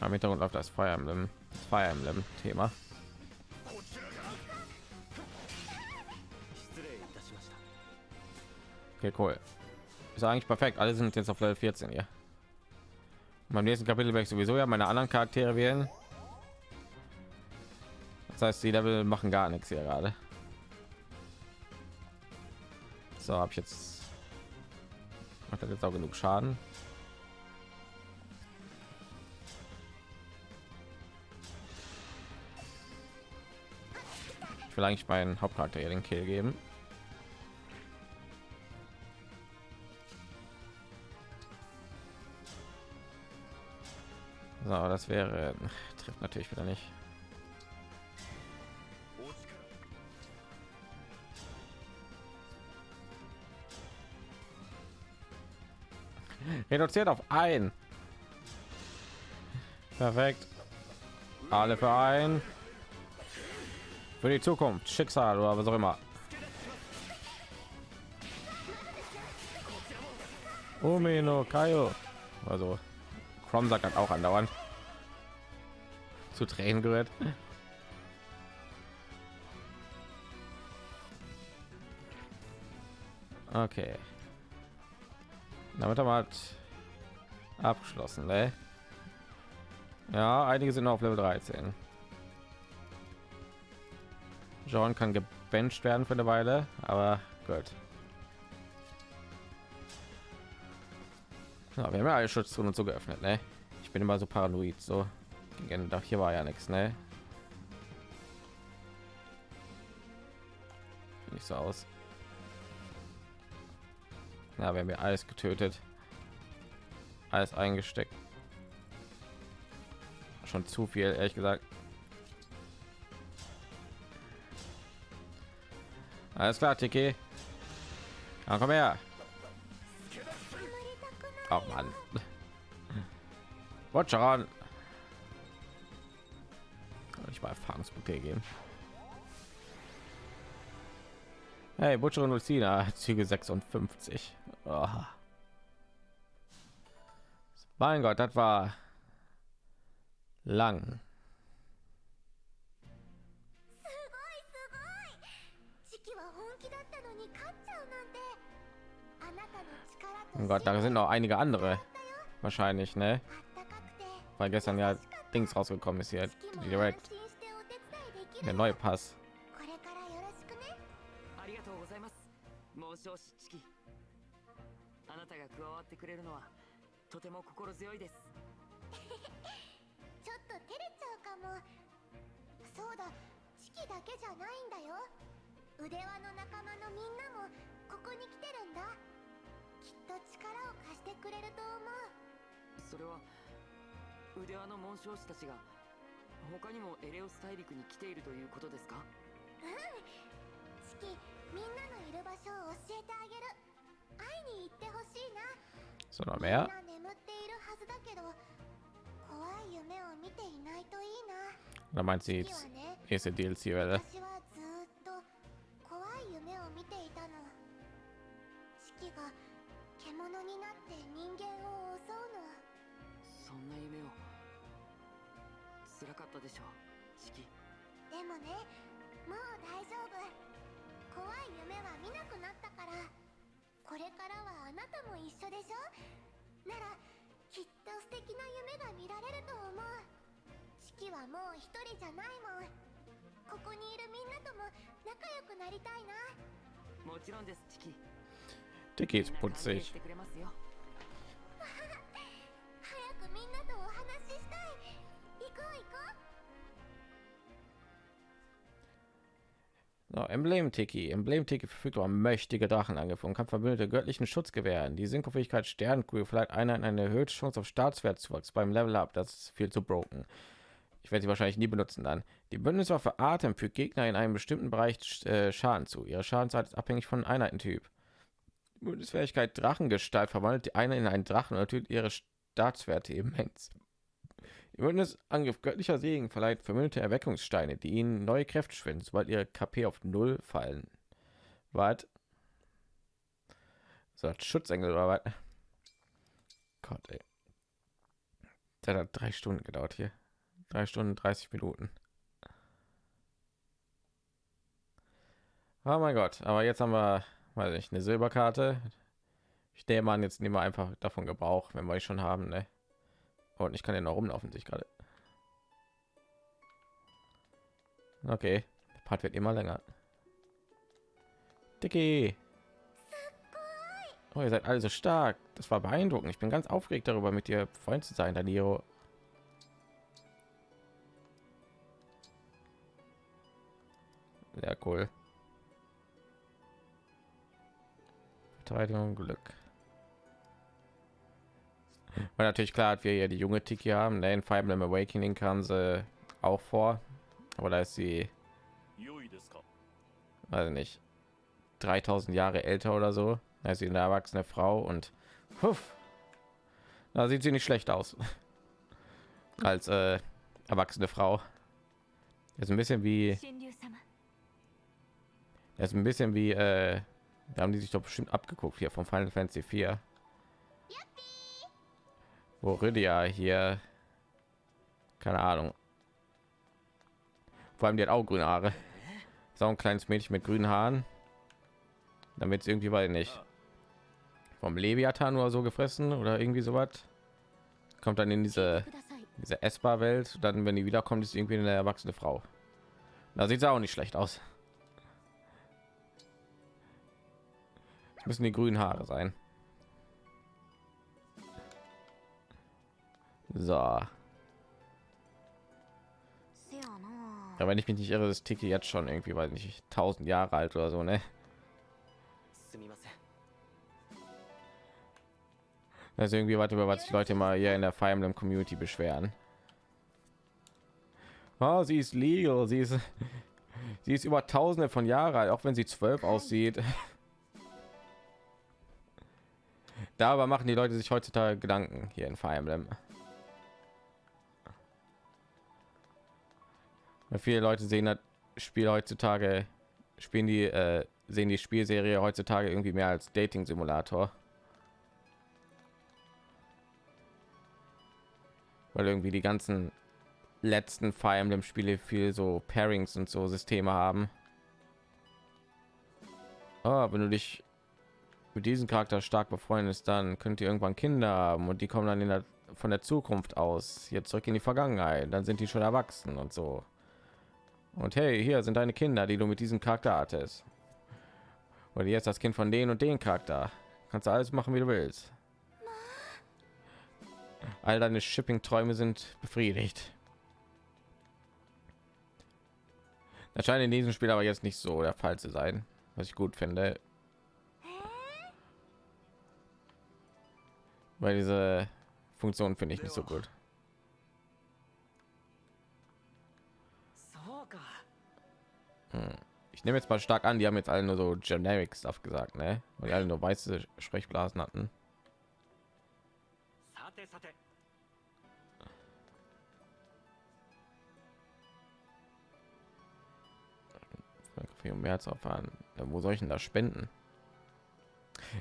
A: Am Hintergrund läuft das Fire Emblem, Fire Emblem Thema. Okay, cool. Ist eigentlich perfekt. Alle sind jetzt auf Level 14 hier. Und beim nächsten Kapitel werde ich sowieso ja meine anderen Charaktere wählen. Das heißt, die Level machen gar nichts hier gerade. So, habe ich jetzt macht das jetzt auch genug Schaden. Ich will eigentlich meinen Hauptcharakter den Kill geben. So, das wäre trifft natürlich wieder nicht. Reduziert auf ein. Perfekt. Alle für ein. Für die Zukunft. Schicksal oder was auch immer. Umino Kaio. Also, Crom sagt halt auch andauernd. Zu Tränen gerührt. Okay. Damit haben wir halt abgeschlossen, ne? Ja, einige sind noch auf Level 13. John kann gebencht werden für eine Weile, aber gut. Ja, wir haben ja alle Schutzzonen und so geöffnet, ne? Ich bin immer so paranoid, so. Gegen Doch hier war ja nichts, ne? Nicht so aus. Na, wir haben ja alles getötet. Alles eingesteckt. Schon zu viel, ehrlich gesagt. Alles klar, Tiki. Ja, komm her. Auch Mann. [LAUGHS] Watcheran. Ich zwei Erfahrungspunkte gegeben. Hey, Butcher und Lucina, Züge 56. Oh. Mein Gott, das war lang. Oh Gott, da sind noch einige andere wahrscheinlich, ne? Weil gestern ja Dings rausgekommen ist hier
E: direkt.
A: ース。
E: これからよろしくね。
F: ありがとうございます。紋章式あなたが加わってくれるのはとても心強いです。[LAUGHS]
E: ちょっと照れちゃうかも。そうだ。チキだけじゃないんだよ。腕輪の仲間のみんなもここに来てるんだ。きっと力を貸してくれると思う。
F: それは腕輪の紋章師たちが他にもエレオス大陸に来ているということですか？
E: チキみんなのいる場所を教えてあげる。会いに行ってほしいな。みん
A: mehr.
E: な眠っているはずだけど怖い夢を見ていないといいな。
A: Da meint sie jetzt
E: ね
A: erste DLC-Welle.
E: 私はずーっと怖い夢を見ていたの。チキが獣になって人間を襲うの。
F: そんな夢を辛かったでしょ？うチキ
E: でもねもう大丈夫。怖い夢は見なくなったから。これからはあなたも一緒でしょ？
B: ならきっと素敵な夢が見られると思う。チキはもう一人じゃないもん。ここにいるみんなとも仲良くなりたいな。
G: もちろんですチキ歓迎
A: putzig. So, Emblem Tiki. Emblem Tiki verfügt über mächtige Drachenangriffe und kann verbündete göttlichen Schutz gewähren. Die Synchrofähigkeit Sternenkugel verleiht Einheiten eine erhöhte Chance auf Staatswertzuwachs beim Level Up. Das ist viel zu broken. Ich werde sie wahrscheinlich nie benutzen dann. Die Bündniswaffe Atem fügt Gegner in einem bestimmten Bereich äh, Schaden zu. Ihre Schadenszeit ist abhängig von Einheitentyp. Bündnisfähigkeit Drachengestalt verwandelt die eine in einen Drachen und erhöht ihre Staatswerte immens. Die Bündnisangriff göttlicher Segen verleiht vermüllte Erweckungssteine, die ihnen neue Kräfte spenden, sobald ihre KP auf null fallen. Was? So, Schutzengel oder was? Gott, ey. Das hat drei Stunden gedauert hier. Drei Stunden 30 Minuten. Oh mein Gott, aber jetzt haben wir, weiß ich, eine Silberkarte. Ich nehme an, jetzt nehmen wir einfach davon Gebrauch, wenn wir schon haben, ne? Und ich kann ja noch rumlaufen, sich gerade. Okay, der Part wird immer länger. Dicky. Oh, ihr seid alle so stark. Das war beeindruckend. Ich bin ganz aufgeregt darüber, mit dir Freund zu sein, Daniro. Sehr cool. Verteidigung, Glück weil natürlich klar hat wir hier die junge Tiki haben. Ne? In Fire Emblem Awakening kam sie auch vor, aber da ist sie, also nicht, 3000 Jahre älter oder so. Da ist sie eine erwachsene Frau und huff, da sieht sie nicht schlecht aus [LAUGHS] als äh, erwachsene Frau. Ist ein bisschen wie, ist ein bisschen wie, äh, da haben die sich doch bestimmt abgeguckt hier vom Final Fantasy 4. Borrelia hier. Keine Ahnung. Vor allem die hat auch grüne Haare. So ein kleines Mädchen mit grünen Haaren. Damit es irgendwie weil nicht vom Leviathan oder so gefressen oder irgendwie sowas. Kommt dann in diese diese essbar Welt. Dann, wenn die wiederkommt, ist irgendwie eine erwachsene Frau. Da sieht es auch nicht schlecht aus. Das müssen die grünen Haare sein. So. Ja, wenn ich mich nicht irre, ist Tiki jetzt schon irgendwie, weiß nicht, 1000 Jahre alt oder so, ne? Also irgendwie weit über was sich Leute mal hier in der Fire Emblem Community beschweren. Oh, sie ist legal, sie ist, sie ist über Tausende von Jahren alt, auch wenn sie zwölf aussieht. Darüber machen die Leute sich heutzutage Gedanken hier in Fire Emblem. Weil viele Leute sehen das Spiel heutzutage, spielen die, äh, sehen die Spielserie heutzutage irgendwie mehr als Dating-Simulator. weil irgendwie die ganzen letzten Fire Emblem Spiele viel so Pairings und so Systeme haben. Ah, wenn du dich mit diesem Charakter stark befreundest, dann könnt ihr irgendwann Kinder haben und die kommen dann der, von der Zukunft aus jetzt zurück in die Vergangenheit. Dann sind die schon erwachsen und so. Und hey, hier sind deine Kinder, die du mit diesem Charakter hattest. Oder jetzt das Kind von den und den Charakter. Kannst du alles machen, wie du willst. All deine Shipping-Träume sind befriedigt. Das scheint in diesem Spiel aber jetzt nicht so der Fall zu sein, was ich gut finde. Weil diese Funktion finde ich nicht so gut.
G: Hm.
A: Ich nehme jetzt mal stark an, die haben jetzt alle nur so generic Stuff gesagt, ne? Weil die alle nur weiße Sprechblasen hatten. um März auffahren. Wo soll ich denn da spenden?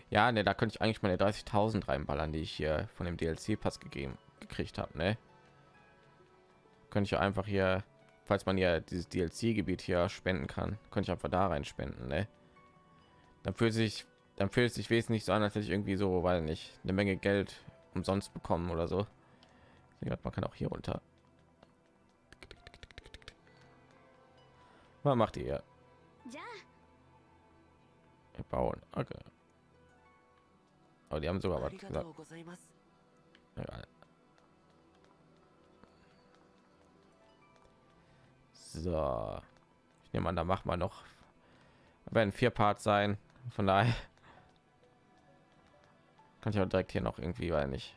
A: Ja, ne, da könnte ich eigentlich meine 30.000 reinballern, die ich hier von dem DLC-Pass gegeben gekriegt habe. Ne, könnte ich einfach hier falls man ja dieses DLC-Gebiet hier spenden kann, könnte ich einfach da rein spenden. Ne? Dann fühlt sich, dann fühlt sich wesentlich so an, als hätte ich irgendwie so, weil nicht eine Menge Geld umsonst bekommen oder so. Man kann auch hier runter. Was macht ihr? Wir bauen. Okay. Aber die haben sogar was gesagt. Egal. So. Ich nehme an, da machen wir noch. Werden vier Parts sein. Von daher kann ich auch direkt hier noch irgendwie, weil nicht.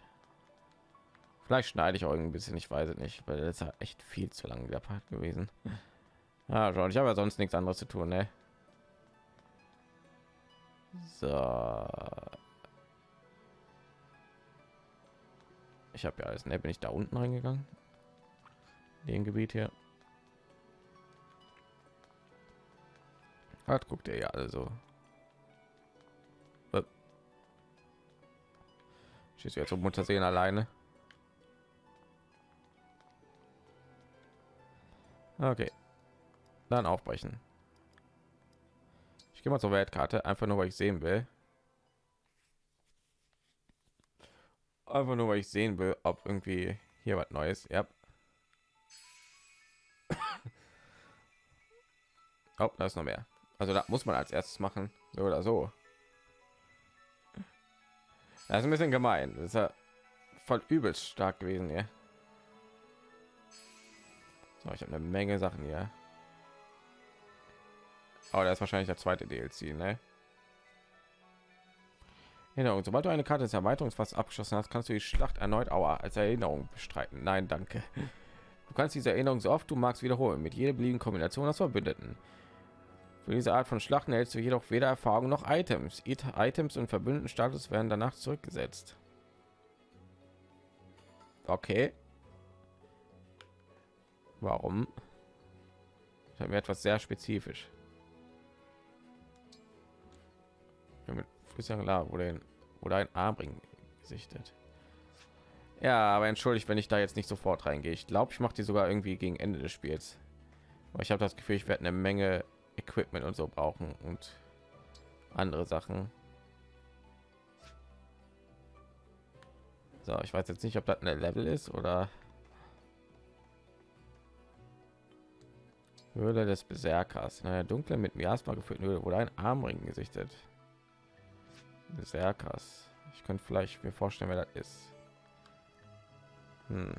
A: Vielleicht schneide ich auch irgendwie ein bisschen, ich weiß es nicht, weil das ist ja echt viel zu lang der Part gewesen. [LAUGHS] Ja, schon. Ich habe ja sonst nichts anderes zu tun, ne? So. Ich habe ja alles, ne? Bin ich da unten reingegangen? In dem Gebiet hier. Was guckt ihr ja also? Schießt jetzt um Muttersehen alleine. Okay. Dann aufbrechen. Ich gehe mal zur Weltkarte, einfach nur weil ich sehen will. Einfach nur weil ich sehen will, ob irgendwie hier was Neues. Ja. [COUGHS] oh, da ist noch mehr. Also da muss man als erstes machen, so oder so. Das ist ein bisschen gemein. Das ist ja voll übelst stark gewesen, ja. So, ich habe eine Menge Sachen hier. Aber das ist wahrscheinlich der zweite DLC, ne? Erinnerung. Sobald du eine Karte des Erweiterungsfass abgeschlossen hast, kannst du die Schlacht erneut Aua als Erinnerung bestreiten. Nein, danke. Du kannst diese Erinnerung so oft du magst wiederholen, mit jeder beliebigen Kombination aus Verbündeten. Für diese Art von Schlachten hältst du jedoch weder Erfahrung noch Items. It Items und verbündeten Status werden danach zurückgesetzt. Okay. Warum? Ich habe etwas sehr spezifisch. Ja, mit flüssiger Lava wurde ein, wurde ein Armring gesichtet. Ja, aber entschuldigt, wenn ich da jetzt nicht sofort reingehe. Ich glaube, ich mache die sogar irgendwie gegen Ende des Spiels. Aber ich habe das Gefühl, ich werde eine Menge Equipment und so brauchen und andere Sachen. So, ich weiß jetzt nicht, ob das eine Level ist oder Höhle des Berserkers. Eine dunkle mit Miasma gefüllten Höhle wurde ein Armring gesichtet. Berserkers. Ich könnte vielleicht mir vorstellen, wer das ist. Hm.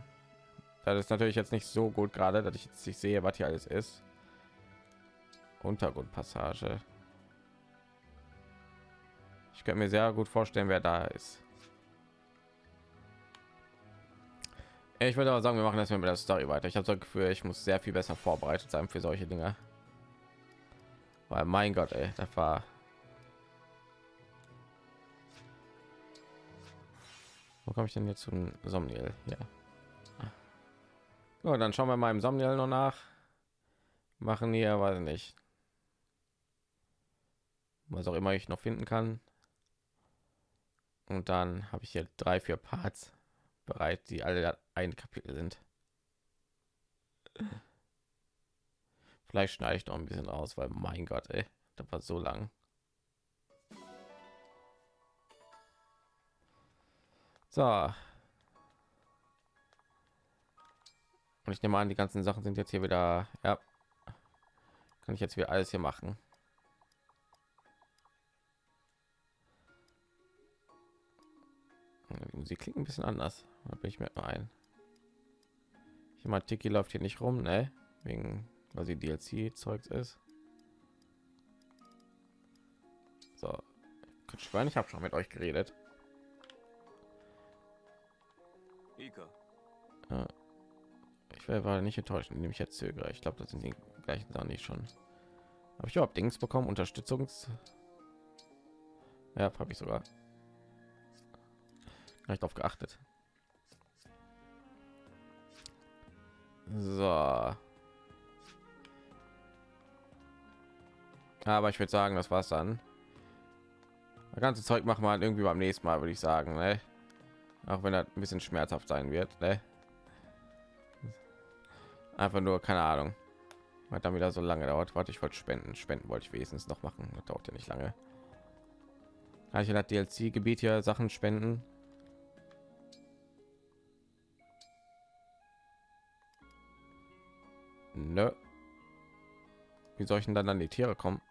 A: Das ist natürlich jetzt nicht so gut gerade, dass ich jetzt nicht sehe, was hier alles ist. Untergrundpassage. Ich könnte mir sehr gut vorstellen, wer da ist. Ich würde aber sagen, wir machen das mit der Story weiter. Ich habe ein Gefühl, ich muss sehr viel besser vorbereitet sein für solche Dinge. Weil mein Gott, ey, das war Wo komme ich denn jetzt zum Somniel? Ja. So, dann schauen wir mal im Somniel noch nach. Machen hier, weiß ich nicht. Was auch immer ich noch finden kann. Und dann habe ich hier drei, vier Parts bereit, die alle ein Kapitel sind. Vielleicht schneide ich noch ein bisschen aus, weil mein Gott, ey, das war so lang. So. Und ich nehme an, die ganzen Sachen sind jetzt hier wieder, ja, kann ich jetzt wieder alles hier machen. Die Musik klingt ein bisschen anders. Da bin ich mir ein. Ich mal Tiki läuft hier nicht rum, ne? Wegen, weil sie DLC Zeugs ist. So, ich schwören, ich habe schon mit euch geredet. Ja. Ich werde nicht enttäuscht, indem ich jetzt zögere. Ich glaube, das sind die gleichen Sachen nicht schon. Habe ich überhaupt Dings bekommen? Unterstützungs. Ja, habe ich sogar. Nicht darauf geachtet. So. Aber ich würde sagen, das war's dann. Das ganze Zeug machen wir halt irgendwie beim nächsten Mal, würde ich sagen. Ne? Auch wenn das ein bisschen schmerzhaft sein wird. Ne? Einfach nur, keine Ahnung. Weil dann wieder so lange dauert. Warte, ich wollte spenden. Spenden wollte ich wenigstens noch machen. Das dauert ja nicht lange. Kann ich in das DLC-Gebiet hier Sachen spenden? Nö. Wie soll ich denn dann an die Tiere kommen?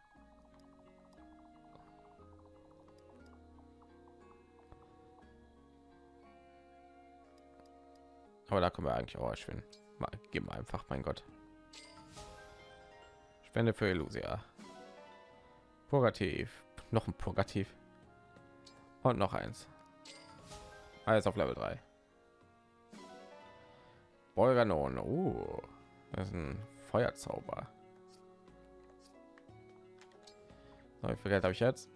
A: Aber da können wir eigentlich auch erschwinden. Mal geben einfach, mein Gott. Spende für Illusia. Purgativ. Noch ein Purgativ. Und noch eins. Alles auf Level 3. Bolganon. Uh, das ist ein Feuerzauber. So, wie viel Geld habe ich jetzt?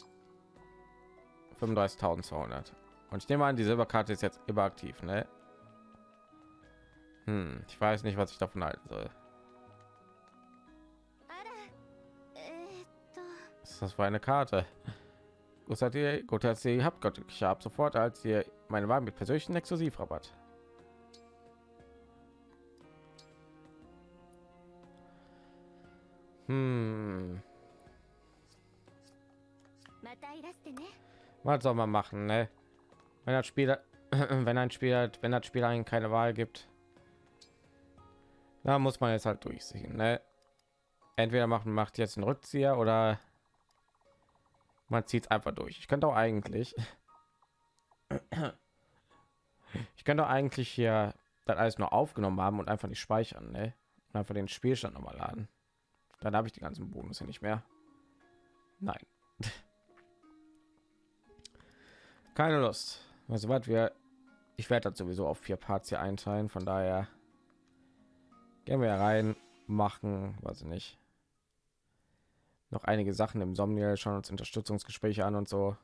A: 35.200. Und ich nehme an, die Silberkarte ist jetzt immer aktiv, ne? Hm, ich weiß nicht, was ich davon halten soll.
B: Äh,
A: was ist das für eine Karte? Gut, dass ihr, gut, dass ihr habt, Gott, ich habe sofort, als ihr meine Wahl mit persönlichen Exklusivrabatt. Hm. Was soll man machen, ne? Wenn das Spiel, [CLEARS THROAT] wenn ein Spiel, halt, wenn das Spiel einen keine Wahl gibt, da muss man jetzt halt durchsehen, ne? Entweder machen macht jetzt einen Rückzieher oder man zieht es einfach durch. Ich könnte auch eigentlich, [CLEARS THROAT] ich könnte auch eigentlich hier das alles nur aufgenommen haben und einfach nicht speichern, ne? Und einfach den Spielstand nochmal laden. Dann habe ich die ganzen Bonus ja nicht mehr. Nein. [LAUGHS] Keine Lust. Also was wir, ich werde das sowieso auf vier Parts hier einteilen. Von daher gehen wir rein, machen, weiß ich nicht. Noch einige Sachen im Somniel, schauen uns Unterstützungsgespräche an und so.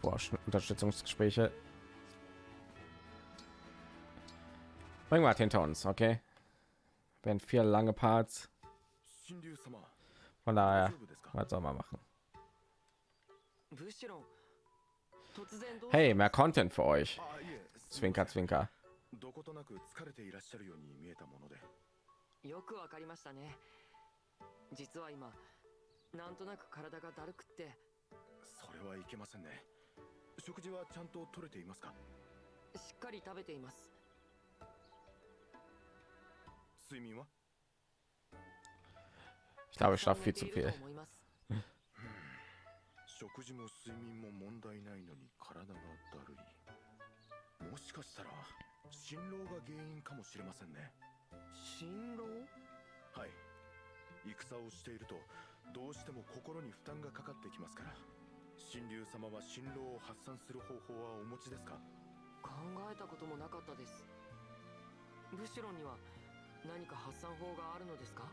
A: Boah, Unterstützungsgespräche. Bringen wir hinter uns, okay? Werden vier lange Parts.
D: 神竜様
A: Von
D: 大
A: daher,
D: 丈夫ですか
A: was soll man machen?
G: ブシロン突然どう
A: Hey, mehr Content für euch.
D: あいえすみま
A: Zwinker,
D: せん
A: zwinker.
D: どことなく疲れていらっしゃるように見えたもので
G: よくわかりましたね実は今なんとなく体がだるくって
D: それはいけませんね食事はちゃんと取れていますか
G: しっかり食べています
D: 睡眠は
A: ？Ich glaube, ich schlafe
G: 寝
A: viel
G: て
A: zu viel.
G: 思います
D: 食事も睡眠も問題ないのに体がだるい。もしかしたら心労が原因かもしれませんね。
G: 辛労？
D: はい。戦をしているとどうしても心に負担がかかってきますから。神竜様は心労を発散する方法はお持ちですか？
G: 考えたこともなかったです。ブシロンには何か発散法があるのですか？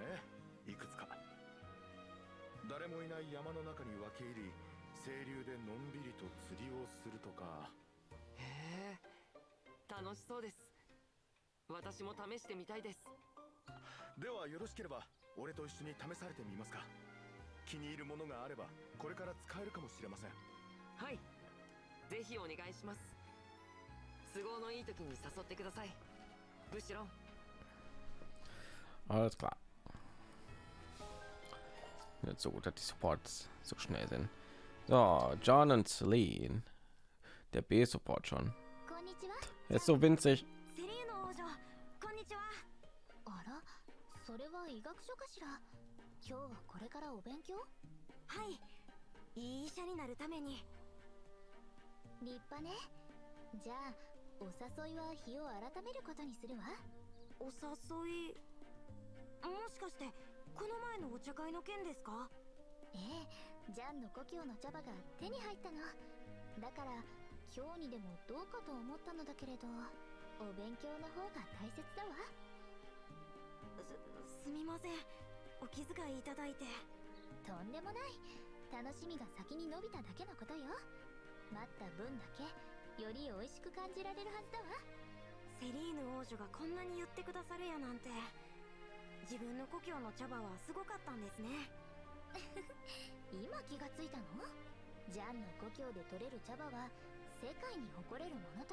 D: ええいくつか。誰もいない山の中に分け入り清流でのんびりと釣りをするとか。
G: へえ楽しそうです。私も試してみたいです。
D: ではよろしければ俺と一緒に試されてみますか。気に入るものがあればこれから使えるかもしれません。
G: はいぜひお願いします。都合のいい時に誘ってください。ブシロン
A: Alles klar. Nicht so gut, dass die Supports so schnell sind. So, John und Celine. Der B-Support schon. Er ist so winzig.
B: もしかしてこの前のお茶会の件ですか？ええジャンの故郷の茶葉が手に入ったの。だから今日にでもどうかと思ったのだけれどお勉強の方が大切だわ。すすみません。お気遣いいただいて。とんでもない。楽しみが先に伸びただけのことよ。待った分だけより美味しく感じられるはずだわ。セリーヌ王女がこんなに言ってくださるやなんて自分の故郷の茶葉はすごかったんですね。[LAUGHS] 今気がついたの？ジャンの故郷で採れる茶葉は世界に誇れるものと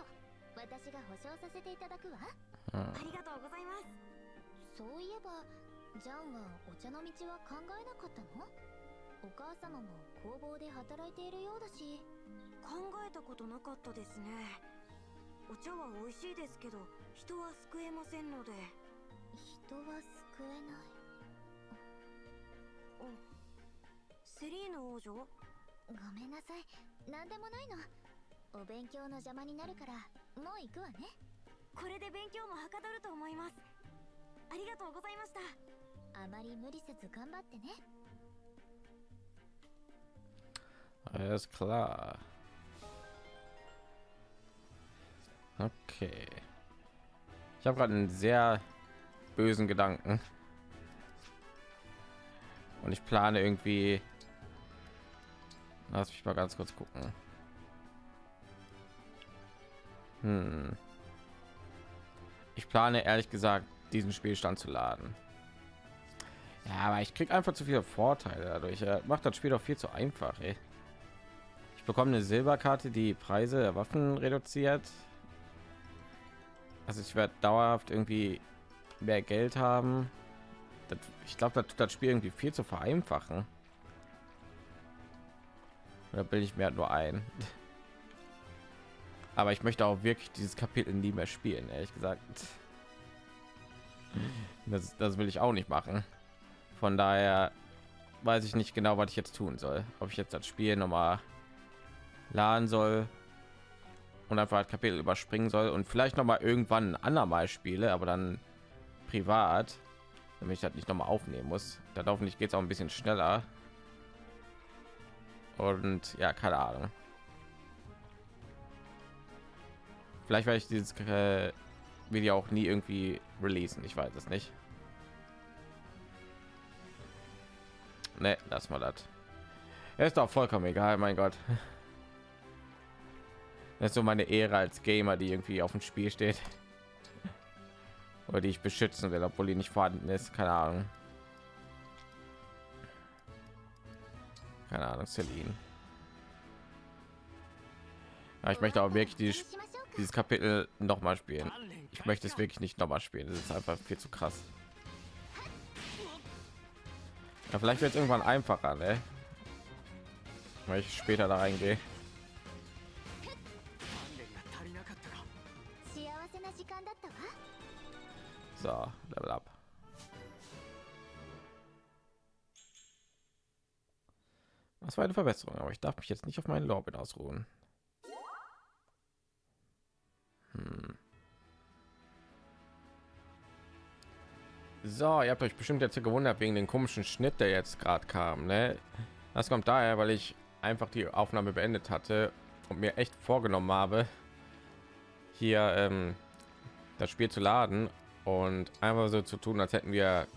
B: 私が保証させていただくわ。
A: Hm.
B: ありがとうございます。そういえばジャンはお茶の道は考えなかったの？お母様も工房で働いているようだし。考えたことなかったですね。お茶は美味しいですけど
H: 人は救えませんので。
B: 人は救えない。
H: セリーヌ王女？
B: ごめんなさい。何でもないの。お勉強の邪魔になるからもう行くわね。
H: これで勉強もはかどると思います。ありがとうございました
B: あまり無理せず頑張ってね。
A: Alles klar. Okay. Ich habe gerade einen sehr bösen Gedanken. Und ich plane irgendwie. Lass mich mal ganz kurz gucken. Hm. Ich plane ehrlich gesagt, diesen Spielstand zu laden. Ja, aber ich krieg einfach zu viele Vorteile dadurch. Er macht das Spiel doch viel zu einfach. Ey. Ich bekomme eine Silberkarte, die Preise der Waffen reduziert. Also ich werde dauerhaft irgendwie mehr Geld haben. Das, ich glaube, das das Spiel irgendwie viel zu vereinfachen. Da bilde ich mir halt nur ein. [LAUGHS] Aber ich möchte auch wirklich dieses Kapitel nie mehr spielen, ehrlich gesagt. Das, das will ich auch nicht machen. Von daher weiß ich nicht genau, was ich jetzt tun soll. Ob ich jetzt das Spiel noch mal laden soll und einfach das Kapitel überspringen soll und vielleicht noch mal irgendwann ein andermal spiele, aber dann privat, damit ich das nicht noch mal aufnehmen muss. Da hoffentlich geht es auch ein bisschen schneller. Und ja, keine Ahnung. Vielleicht werde ich dieses äh, Video auch nie irgendwie releasen. Ich weiß es nicht. Ne, lass mal das. Ist doch vollkommen egal, mein Gott. [LAUGHS] Das ist so meine Ehre als Gamer, die irgendwie auf dem Spiel steht oder die ich beschützen will, obwohl die nicht vorhanden ist. Keine Ahnung. Keine Ahnung, Celine. Ja, ich möchte auch wirklich dieses, dieses Kapitel noch mal spielen. Ich möchte es wirklich nicht noch mal spielen. Das ist einfach viel zu krass. Ja, vielleicht wird es irgendwann einfacher, ne? weil ich später da reingehe. So, Level up. Das war eine Verbesserung, aber ich darf mich jetzt nicht auf meinen Lorbeeren ausruhen. Hm. So, ihr habt euch bestimmt jetzt gewundert wegen den komischen Schnitt, der jetzt gerade kam. Ne? Das kommt daher, weil ich einfach die Aufnahme beendet hatte und mir echt vorgenommen habe, hier ähm, das Spiel zu laden und einfach so zu tun, als hätten wir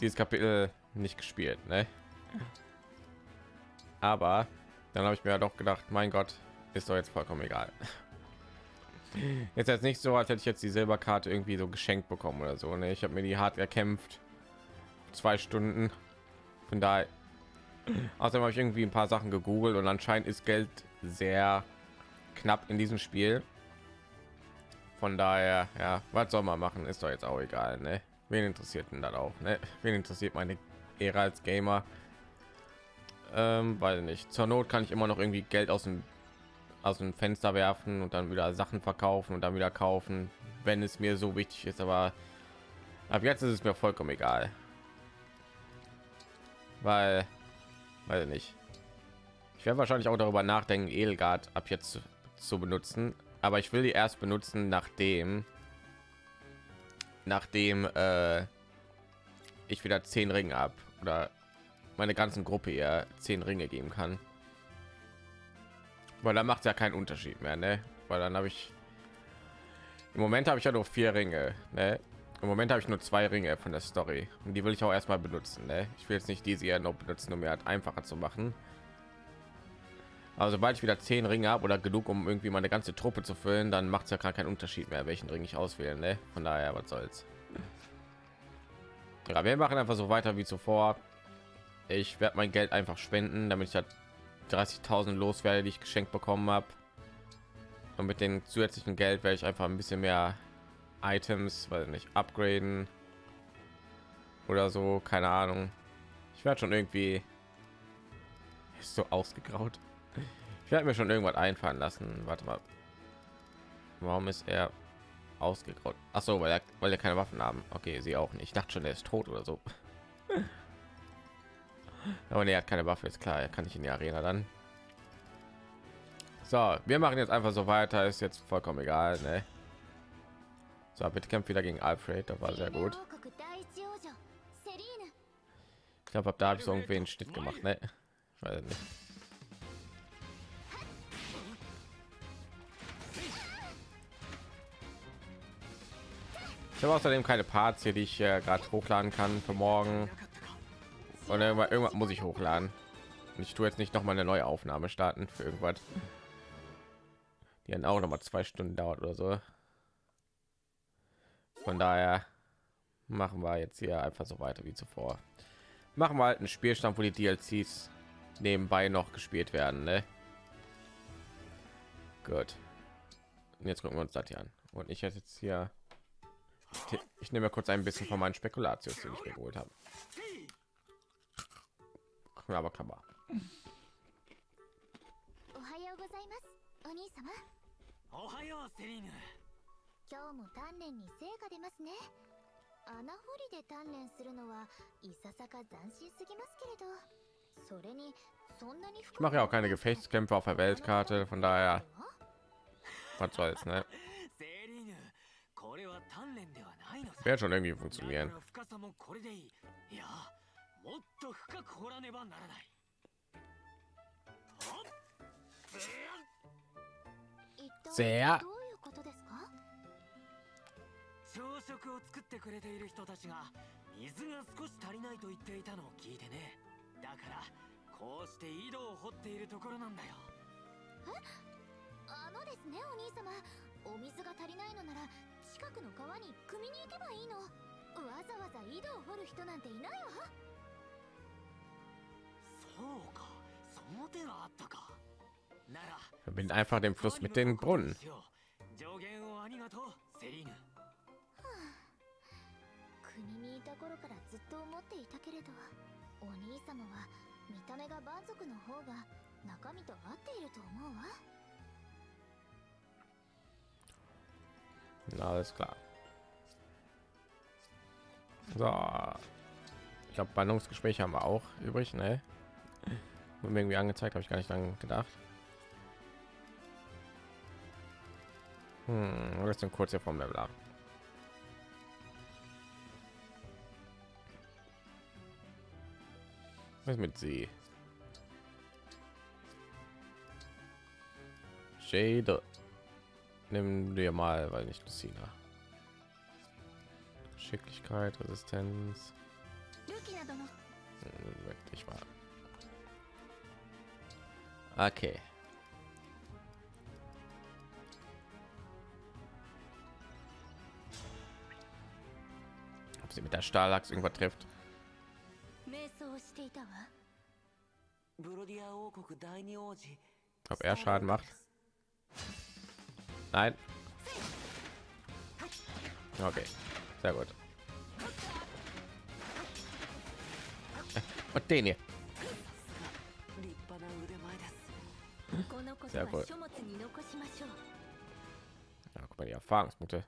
A: dieses Kapitel nicht gespielt. Ne? Aber dann habe ich mir doch gedacht, mein Gott, ist doch jetzt vollkommen egal. [LAUGHS] Jetzt jetzt nicht so, als hätte ich jetzt die Silberkarte irgendwie so geschenkt bekommen oder so. Ne? Ich habe mir die hart erkämpft, zwei Stunden. Von daher, außerdem habe ich irgendwie ein paar Sachen gegoogelt und anscheinend ist Geld sehr knapp in diesem Spiel. Von daher, ja, was soll man machen, ist doch jetzt auch egal. Ne? Wen interessiert denn das auch? Ne? Wen interessiert meine Ehre als Gamer? Ähm, weiß nicht. Zur Not kann ich immer noch irgendwie Geld aus dem aus dem Fenster werfen und dann wieder Sachen verkaufen und dann wieder kaufen, wenn es mir so wichtig ist. Aber ab jetzt ist es mir vollkommen egal, weil, weil nicht. Ich werde wahrscheinlich auch darüber nachdenken, Edelgard ab jetzt zu, zu benutzen, aber ich will die erst benutzen, nachdem, nachdem äh, ich wieder zehn Ringe ab oder meine ganzen Gruppe ihr zehn Ringe geben kann weil da macht ja keinen Unterschied mehr, ne? Weil dann habe ich im Moment habe ich ja nur vier Ringe, ne? Im Moment habe ich nur zwei Ringe von der Story und die will ich auch erstmal benutzen, ne? Ich will jetzt nicht diese ja noch benutzen, um mir halt einfacher zu machen. Also sobald ich wieder zehn Ringe habe oder genug, um irgendwie meine ganze Truppe zu füllen, dann macht es ja gar keinen Unterschied mehr, welchen Ring ich auswählen, ne? Von daher, was soll's. Ja, wir machen einfach so weiter wie zuvor. Ich werde mein Geld einfach spenden, damit ich halt 30.000 loswerde, die ich geschenkt bekommen habe. Und mit dem zusätzlichen Geld werde ich einfach ein bisschen mehr Items, weil nicht upgraden oder so, keine Ahnung. Ich werde schon irgendwie ist so ausgegraut. Ich werde mir schon irgendwas einfallen lassen. Warte mal. Warum ist er ausgegraut? Ach so, weil er, weil er keine Waffen haben. Okay, sie auch nicht. Ich dachte schon, er ist tot oder so. [LAUGHS] Aber nee, er hat keine Waffe, ist klar. Er kann ich in die Arena dann. So, wir machen jetzt einfach so weiter. Ist jetzt vollkommen egal. Ne? So, bitte kämpft wieder gegen Alfred. Da war sehr gut. Ich glaube, ab da habe ich so einen Schnitt gemacht. Ne? Ich weiß nicht. Ich habe außerdem keine Parts hier, die ich äh, gerade hochladen kann für morgen. Und irgendwann, irgendwann muss ich hochladen. Und ich tue jetzt nicht noch mal eine neue Aufnahme starten für irgendwas. Die dann auch noch mal zwei Stunden dauert oder so. Von daher machen wir jetzt hier einfach so weiter wie zuvor. Machen wir halt einen Spielstand, wo die DLCs nebenbei noch gespielt werden. Ne? Gut. Und jetzt gucken wir uns das hier an. Und ich hätte jetzt hier ich, ich nehme kurz ein bisschen von meinen Spekulatius, den ich mir geholt habe. Aber
B: Kammer.
A: Ich mache ja auch keine Gefechtskämpfe auf der Weltkarte, von daher was soll's, ne? Wird schon irgendwie funktionieren.
G: だから深さもこれでいいいやもっと深く掘らねばならない。はっ
B: 一体
A: せや。
B: どういうことですか？
G: 朝食を作ってくれている人たちが水が少し足りないと言っていたのを聞いてね。だからこうして井戸を掘っているところなんだよ。
B: あのですねお兄様。お水が足りないのなら近くの川に汲みに行けばいいの。わざわざ井戸を掘る人なんていないわ。
G: そうか。その手があったか。なら
A: Verbinde einfach den Fluss mit den Brunnen.
G: 上限をありがとうセリーヌ。
B: 国にいた頃からずっと思っていたけれどお兄様は見た目が蛮族の方が中身と合っていると思うわ
A: alles klar. So. Ich glaube, Bannungsgespräche haben wir auch übrig, ne? Wurde mir irgendwie angezeigt, habe ich gar nicht lange gedacht. Hm, wir sind kurz hier vom Level ab. Was mit sie? Shade Nimm dir mal, weil nicht Lucina. Geschicklichkeit, Resistenz.
B: ルキナ殿
A: Hm, Wirklich wahr. Okay. Ob sie mit der Stahlachs irgendwas trifft?
B: 瞑想をしていたわ
G: ブロディア王国第二王子
A: Ob er Schaden macht? Nein. Okay, sehr gut. Und den hier.
B: Sehr cool.
A: Ja, guck mal, die Erfahrungspunkte.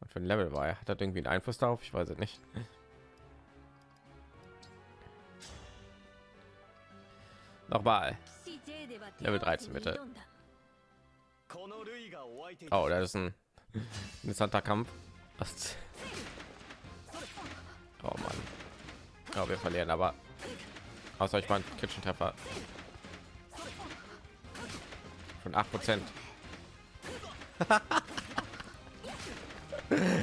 A: Und für ein Level war er. Hat das irgendwie einen Einfluss darauf? Ich weiß es nicht. Nochmal. Level 13 bitte. Oh, das ist ein interessanter Kampf. Oh man. Ja, wir verlieren, aber außer ich mein Kitchen Treffer von 8 Prozent. [LAUGHS]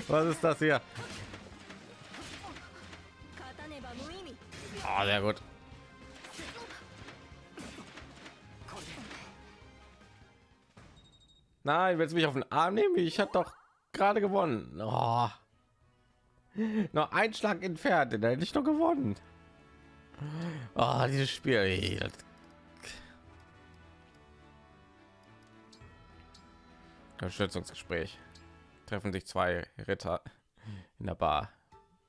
A: Was ist das hier? Oh, sehr gut. Nein, willst du mich auf den Arm nehmen? Ich habe doch gerade gewonnen. Oh. Noch ein Schlag entfernt, dann hätte ich doch gewonnen. Oh, dieses Spiel. ey, das- Unterstützungsgespräch. Treffen sich zwei Ritter in der Bar,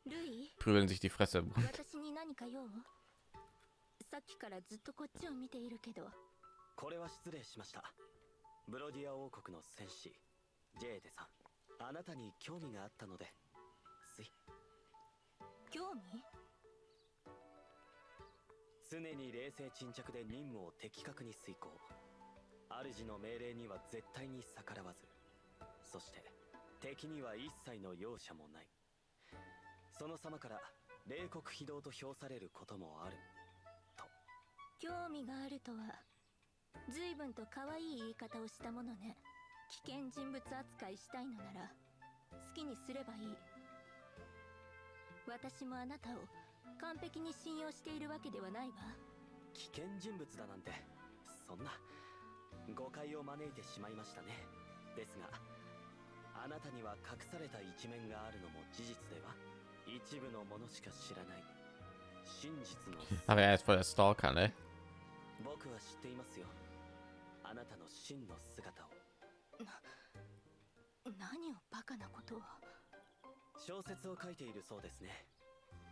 B: ルイ
A: prügeln sich die Fresse.
B: 私に何か用さっきからずっとこっちを見ているけど
I: これは失礼しました ブロディア王国の戦士
G: ジェーデさん。あなたに興味があったので。すい
H: 興味？
G: 常に冷静沈着で任務を的確に遂行。主の命令には絶対に逆らわず。そして敵には一切の容赦もない。その様から冷酷非道と評されることもある。
H: 興味があるとは随分と可愛い言い方をしたものね。危険人物扱いしたいのなら好きにすればいい。私もあなたを完璧に信用しているわけではないわ。
G: 危険人物だなんてそんな誤解を招いてしまいましたね。ですがあなたには隠された一面があるのも事実では一部のものしか知らない。真実の
A: Aber er ist voll der Stalker, ne?
G: 僕は知っていますよあなたの真の姿を。
H: 何をバカなことを。
G: 小説を書いているそうですね。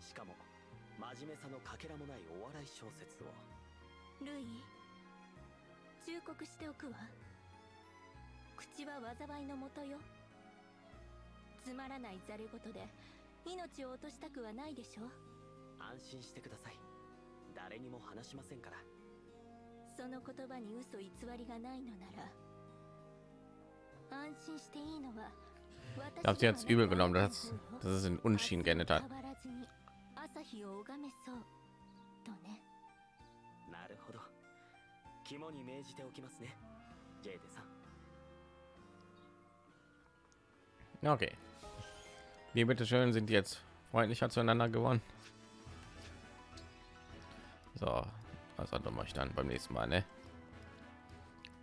G: しかも真面目さのかけらもないお笑い小説を。
H: ルイ忠告しておくわ。口は災いのもとよ。つまらないざれ言で命を落としたくはないでしょ
G: 安心してください。誰にも話しませんから
H: その言葉に嘘偽りがないのなら安心していいのは
A: Ich habe sie jetzt übel genommen, dass, dass es in Unschieden geendet hat.
H: 変わらずに朝日を拝めそうとね
G: なるほど肝に銘じておきますねジェイデさん
A: Okay. Wie bitteschön sind die jetzt freundlicher zueinander geworden? So, also dann mache ich dann beim nächsten Mal, ne?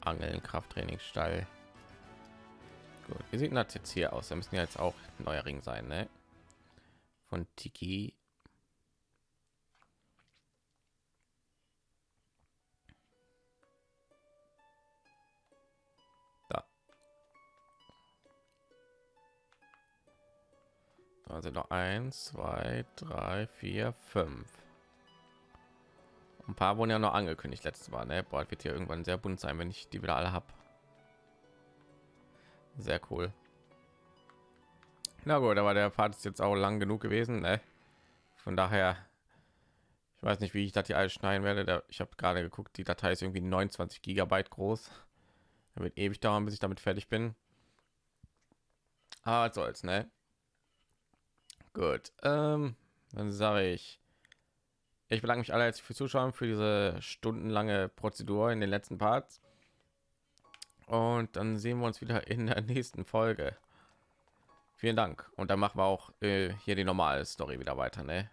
A: Angeln, Krafttrainingsstall. Gut, wie sieht das jetzt hier aus? Da müssen ja jetzt auch neuer Ring sein, ne? Von Tiki. Sind noch eins, zwei, drei, vier, fünf. Ein paar wurden ja noch angekündigt letztes Mal, ne? Boah, wird hier irgendwann sehr bunt sein, wenn ich die wieder alle habe. Sehr cool. Na gut, aber der Part ist jetzt auch lang genug gewesen, ne? Von daher, ich weiß nicht, wie ich das hier alles schneiden werde. Ich habe gerade geguckt, die Datei ist irgendwie 29 Gigabyte groß. Da wird ewig dauern, bis ich damit fertig bin. Aber was soll's, ne? Gut, ähm, dann sage ich, ich bedanke mich alle für Zuschauen für diese stundenlange Prozedur in den letzten Parts. Und dann sehen wir uns wieder in der nächsten Folge. Vielen Dank. Und dann machen wir auch äh, hier die normale Story wieder weiter, ne?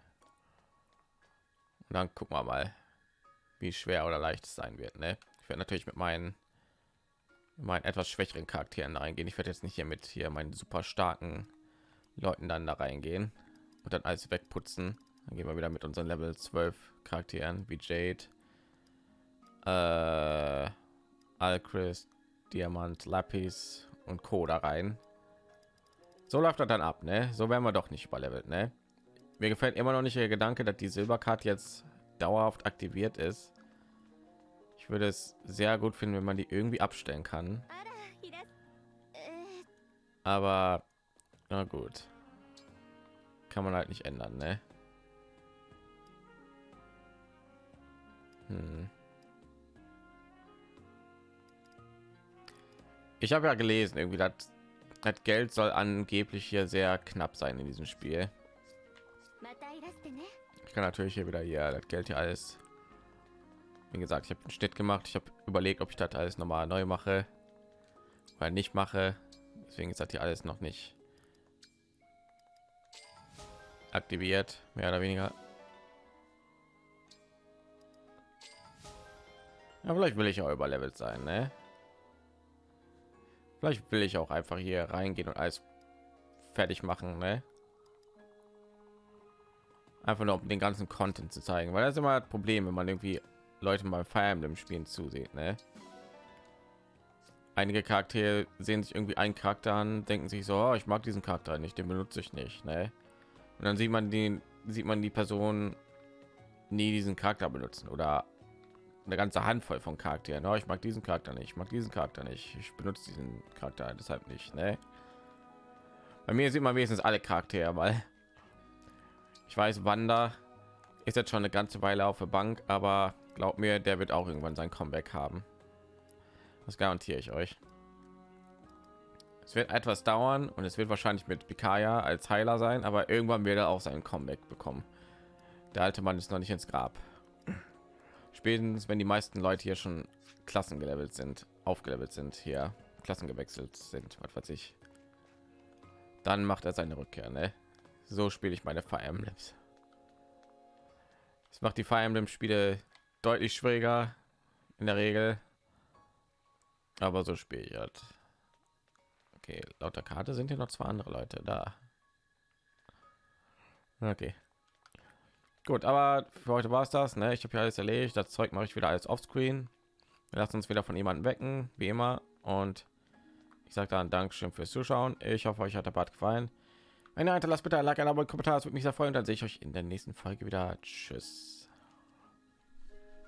A: Und dann gucken wir mal, wie schwer oder leicht es sein wird, ne? Ich werde natürlich mit meinen meinen etwas schwächeren Charakteren reingehen. Ich werde jetzt nicht hier mit hier meinen super starken Leuten dann da reingehen und dann alles wegputzen. Dann gehen wir wieder mit unseren Level 12 Charakteren wie Jade, äh, Alchrist, Diamant, Lapis und Co. da rein. So läuft er dann ab, ne? So werden wir doch nicht überlevelt, ne? Mir gefällt immer noch nicht der Gedanke, dass die Silberkarte jetzt dauerhaft aktiviert ist. Ich würde es sehr gut finden, wenn man die irgendwie abstellen kann. Aber na gut, kann man halt nicht ändern, ne? Hm. Ich habe ja gelesen, irgendwie das, das Geld soll angeblich hier sehr knapp sein in diesem Spiel. Ich kann natürlich hier wieder hier das Geld hier alles. Wie gesagt, ich habe einen Schnitt gemacht. Ich habe überlegt, ob ich das alles nochmal neu mache, weil nicht mache. Deswegen ist das hier alles noch nicht aktiviert, mehr oder weniger. Ja, vielleicht will ich auch überlevelt sein, ne? Vielleicht will ich auch einfach hier reingehen und alles fertig machen, ne? Einfach nur um den ganzen Content zu zeigen, weil das ist immer das Problem, wenn man irgendwie Leute mal feiern im Spielen zusieht, ne? Einige Charaktere sehen sich irgendwie einen Charakter an, denken sich so, oh, ich mag diesen Charakter nicht, den benutze ich nicht, ne? Und dann sieht man den, sieht man die Person nie diesen Charakter benutzen oder eine ganze Handvoll von Charakteren. Oh, ich mag diesen Charakter nicht, ich mag diesen Charakter nicht. Ich benutze diesen Charakter deshalb nicht. Ne? Bei mir sieht man wenigstens alle Charaktere, weil ich weiß, Wanda ist jetzt schon eine ganze Weile auf der Bank, aber glaub mir, der wird auch irgendwann sein Comeback haben. Das garantiere ich euch. Es wird etwas dauern und es wird wahrscheinlich mit Pikaya als Heiler sein, aber irgendwann wird er auch sein Comeback bekommen. Der alte Mann ist noch nicht ins Grab. Spätestens, wenn die meisten Leute hier schon Klassen gelevelt sind, aufgelevelt sind, hier Klassen gewechselt sind, was weiß ich, dann macht er seine Rückkehr. Ne? So spiele ich meine Fire Emblems. Es macht die Fire Emblem Spiele deutlich schwieriger in der Regel, aber so spiele ich halt. Okay, laut der Karte sind hier noch zwei andere Leute da. Okay. Gut, aber für heute war es das. Ne? Ich habe ja alles erledigt. Das Zeug mache ich wieder alles offscreen. Lassen uns wieder von jemandem wecken, wie immer. Und ich sage dann Dankeschön fürs Zuschauen. Ich hoffe, euch hat der Part gefallen. Wenn ihr hinterlasst bitte ein Like, ein Abo, ein Kommentar. Das würde mich sehr freuen. Dann sehe ich euch in der nächsten Folge wieder. Tschüss.